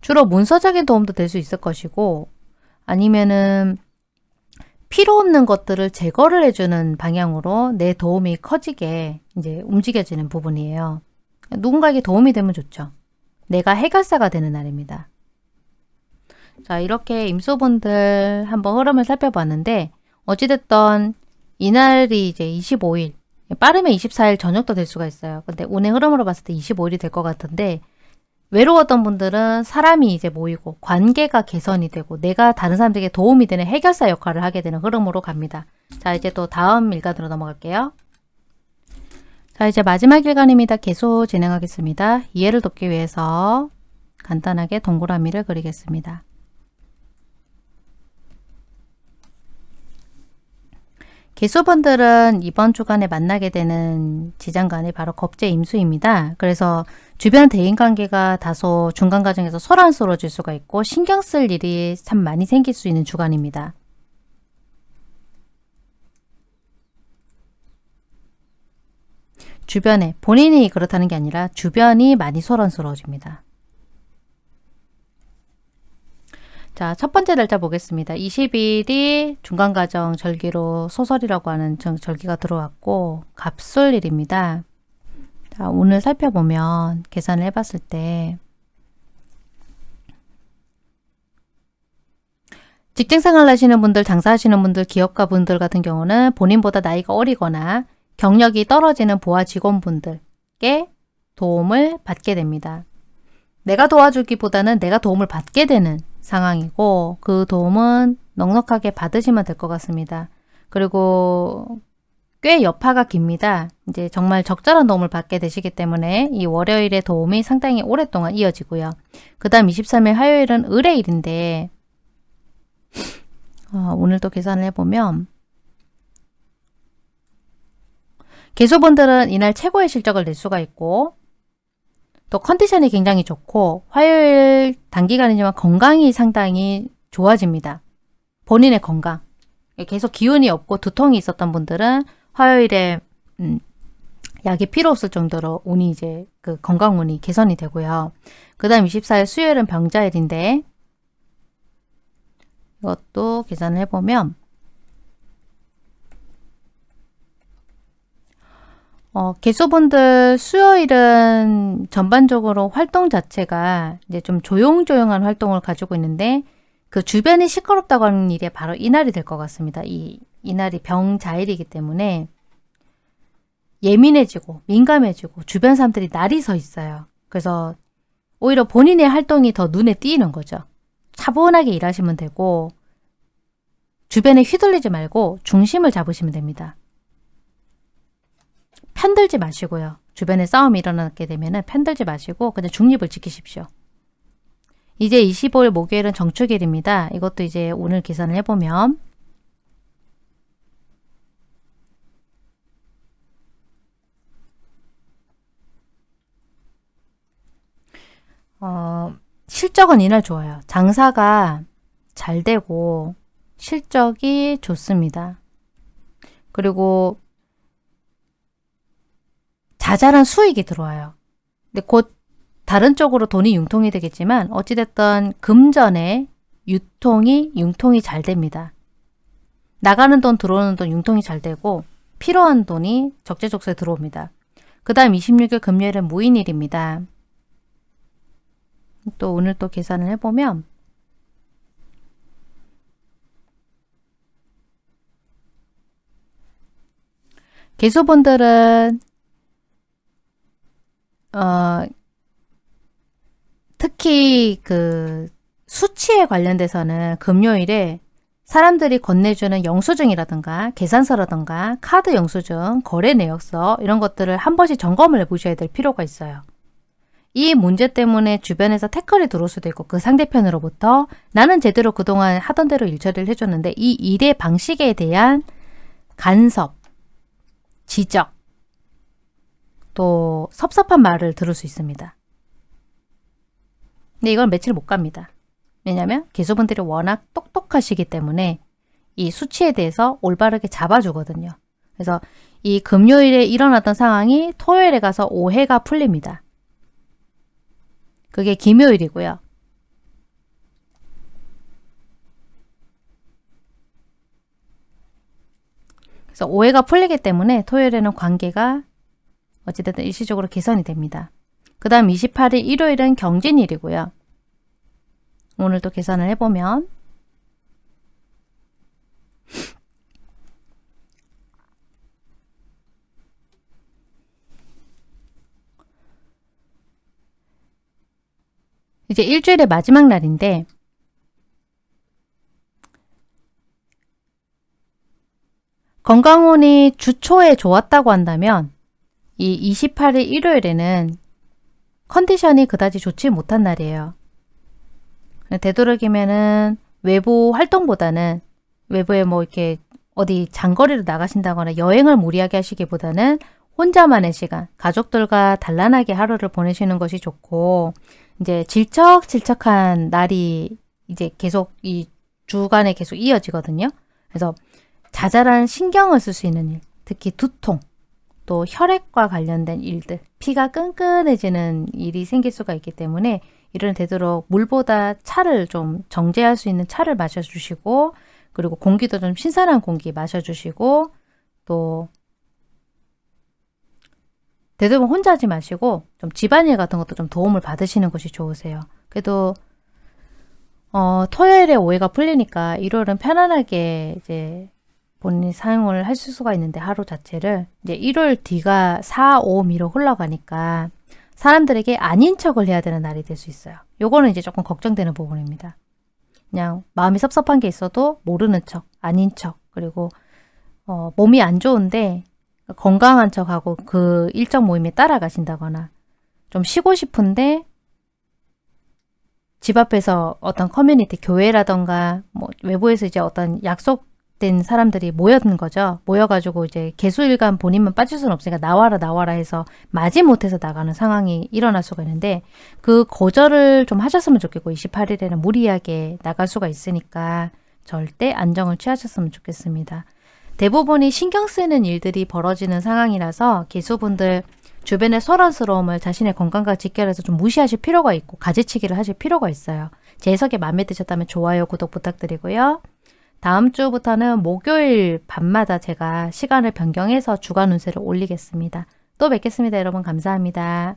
주로 문서적인 도움도 될 수 있을 것이고 아니면은 필요 없는 것들을 제거를 해주는 방향으로 내 도움이 커지게 이제 움직여지는 부분이에요. 누군가에게 도움이 되면 좋죠. 내가 해결사가 되는 날입니다. 자 이렇게 임소분들 한번 흐름을 살펴봤는데 어찌됐던 이날이 이제 25일 빠르면 24일 저녁도 될 수가 있어요. 근데 운의 흐름으로 봤을 때 25일이 될 것 같은데 외로웠던 분들은 사람이 이제 모이고 관계가 개선이 되고 내가 다른 사람들에게 도움이 되는 해결사 역할을 하게 되는 흐름으로 갑니다. 자 이제 또 다음 일간으로 넘어갈게요. 자 이제 마지막 일간입니다. 계속 진행하겠습니다. 이해를 돕기 위해서 간단하게 동그라미를 그리겠습니다. 개수분들은 이번 주간에 만나게 되는 지장간이 바로 겁제 임수입니다. 그래서 주변 대인관계가 다소 중간 과정에서 소란스러워질 수가 있고 신경 쓸 일이 참 많이 생길 수 있는 주간입니다. 주변에 본인이 그렇다는 게 아니라 주변이 많이 소란스러워집니다. 자, 첫 번째 날짜 보겠습니다. 20일이 중간가정 절기로 소설이라고 하는 절기가 들어왔고 갑술일입니다. 자, 오늘 살펴보면 계산을 해봤을 때 직장생활 하시는 분들, 장사하시는 분들, 기업가 분들 같은 경우는 본인보다 나이가 어리거나 경력이 떨어지는 보아 직원분들께 도움을 받게 됩니다. 내가 도와주기보다는 내가 도움을 받게 되는 상황이고 그 도움은 넉넉하게 받으시면 될 것 같습니다. 그리고 꽤 여파가 깁니다. 이제 정말 적절한 도움을 받게 되시기 때문에 이 월요일의 도움이 상당히 오랫동안 이어지고요. 그 다음 23일 화요일은 의뢰일인데 어, 오늘도 계산을 해보면 개소분들은 이날 최고의 실적을 낼 수가 있고 또 컨디션이 굉장히 좋고 화요일 단기간이지만 건강이 상당히 좋아집니다. 본인의 건강. 계속 기운이 없고 두통이 있었던 분들은 화요일에 음, 약이 필요 없을 정도로 운이 이제 그 건강 운이 개선이 되고요. 그 다음 24일 수요일은 병자일인데 이것도 계산을 해보면 어, 개수분들 수요일은 전반적으로 활동 자체가 이제 좀 조용조용한 활동을 가지고 있는데 그 주변이 시끄럽다고 하는 일이 바로 이날이 될 것 같습니다. 이, 이날이 병자일이기 때문에 예민해지고 민감해지고 주변 사람들이 날이 서 있어요. 그래서 오히려 본인의 활동이 더 눈에 띄는 거죠. 차분하게 일하시면 되고 주변에 휘둘리지 말고 중심을 잡으시면 됩니다. 편들지 마시고요. 주변에 싸움이 일어나게 되면 편들지 마시고 그냥 중립을 지키십시오. 이제 25일 목요일은 정축일입니다. 이것도 이제 오늘 계산을 해보면 어, 실적은 이날 좋아요. 장사가 잘 되고 실적이 좋습니다. 그리고 자잘한 수익이 들어와요. 근데 곧 다른 쪽으로 돈이 융통이 되겠지만 어찌됐든 금전의 유통이 융통이 잘 됩니다. 나가는 돈 들어오는 돈 융통이 잘 되고 필요한 돈이 적재적소에 들어옵니다. 그 다음 26일 금요일은 무인일입니다. 또 오늘 또 계산을 해보면 개수분들은 어, 특히 그 수치에 관련돼서는 금요일에 사람들이 건네주는 영수증이라든가 계산서라든가 카드 영수증, 거래 내역서 이런 것들을 한 번씩 점검을 해보셔야 될 필요가 있어요. 이 문제 때문에 주변에서 태클이 들어올 수도 있고 그 상대편으로부터 나는 제대로 그동안 하던 대로 일처리를 해줬는데 이 일의 방식에 대한 간섭, 지적, 또 섭섭한 말을 들을 수 있습니다. 근데 이걸 며칠 못 갑니다. 왜냐하면 개수분들이 워낙 똑똑하시기 때문에 이 수치에 대해서 올바르게 잡아주거든요. 그래서 이 금요일에 일어났던 상황이 토요일에 가서 오해가 풀립니다. 그게 김요일이고요. 그래서 오해가 풀리기 때문에 토요일에는 관계가 어찌됐든 일시적으로 개선이 됩니다. 그 다음 28일 일요일은 경진일이고요. 오늘 또 계산을 해보면 이제 일주일의 마지막 날인데 건강운이 주초에 좋았다고 한다면 이 28일 일요일에는 컨디션이 그다지 좋지 못한 날이에요. 되도록이면은 외부 활동보다는 외부에 뭐 이렇게 어디 장거리로 나가신다거나 여행을 무리하게 하시기보다는 혼자만의 시간, 가족들과 단란하게 하루를 보내시는 것이 좋고 이제 질척질척한 날이 이제 계속 이 주간에 계속 이어지거든요. 그래서 자잘한 신경을 쓸 수 있는 일, 특히 두통, 또 혈액과 관련된 일들, 피가 끈끈해지는 일이 생길 수가 있기 때문에 이런 되도록 물보다 차를 좀 정제할 수 있는 차를 마셔주시고 그리고 공기도 좀 신선한 공기 마셔주시고 또 되도록 혼자 하지 마시고 좀 집안일 같은 것도 좀 도움을 받으시는 것이 좋으세요. 그래도 어, 토요일에 오해가 풀리니까 일요일은 편안하게 이제 본인이 사용을 하실 수가 있는데 하루 자체를 이제 일요일 뒤가 4, 5, 미로 흘러가니까 사람들에게 아닌 척을 해야 되는 날이 될 수 있어요. 요거는 이제 조금 걱정되는 부분입니다. 그냥 마음이 섭섭한 게 있어도 모르는 척, 아닌 척, 그리고 어, 몸이 안 좋은데 건강한 척하고 그 일정 모임에 따라가신다거나 좀 쉬고 싶은데 집 앞에서 어떤 커뮤니티 교회라던가 뭐 외부에서 이제 어떤 약속 된 사람들이 모였는 거죠. 모여가지고 이제 개수일간 본인만 빠질 수는 없으니까 나와라 나와라 해서 마지 못해서 나가는 상황이 일어날 수가 있는데 그 거절을 좀 하셨으면 좋겠고 28일에는 무리하게 나갈 수가 있으니까 절대 안정을 취하셨으면 좋겠습니다. 대부분이 신경 쓰이는 일들이 벌어지는 상황이라서 기수분들 주변의 소란스러움을 자신의 건강과 직결해서 좀 무시하실 필요가 있고 가지치기를 하실 필요가 있어요. 제 해석이 마음에 드셨다면 좋아요, 구독 부탁드리고요. 다음 주부터는 목요일 밤마다 제가 시간을 변경해서 주간 운세를 올리겠습니다. 또 뵙겠습니다. 여러분 감사합니다.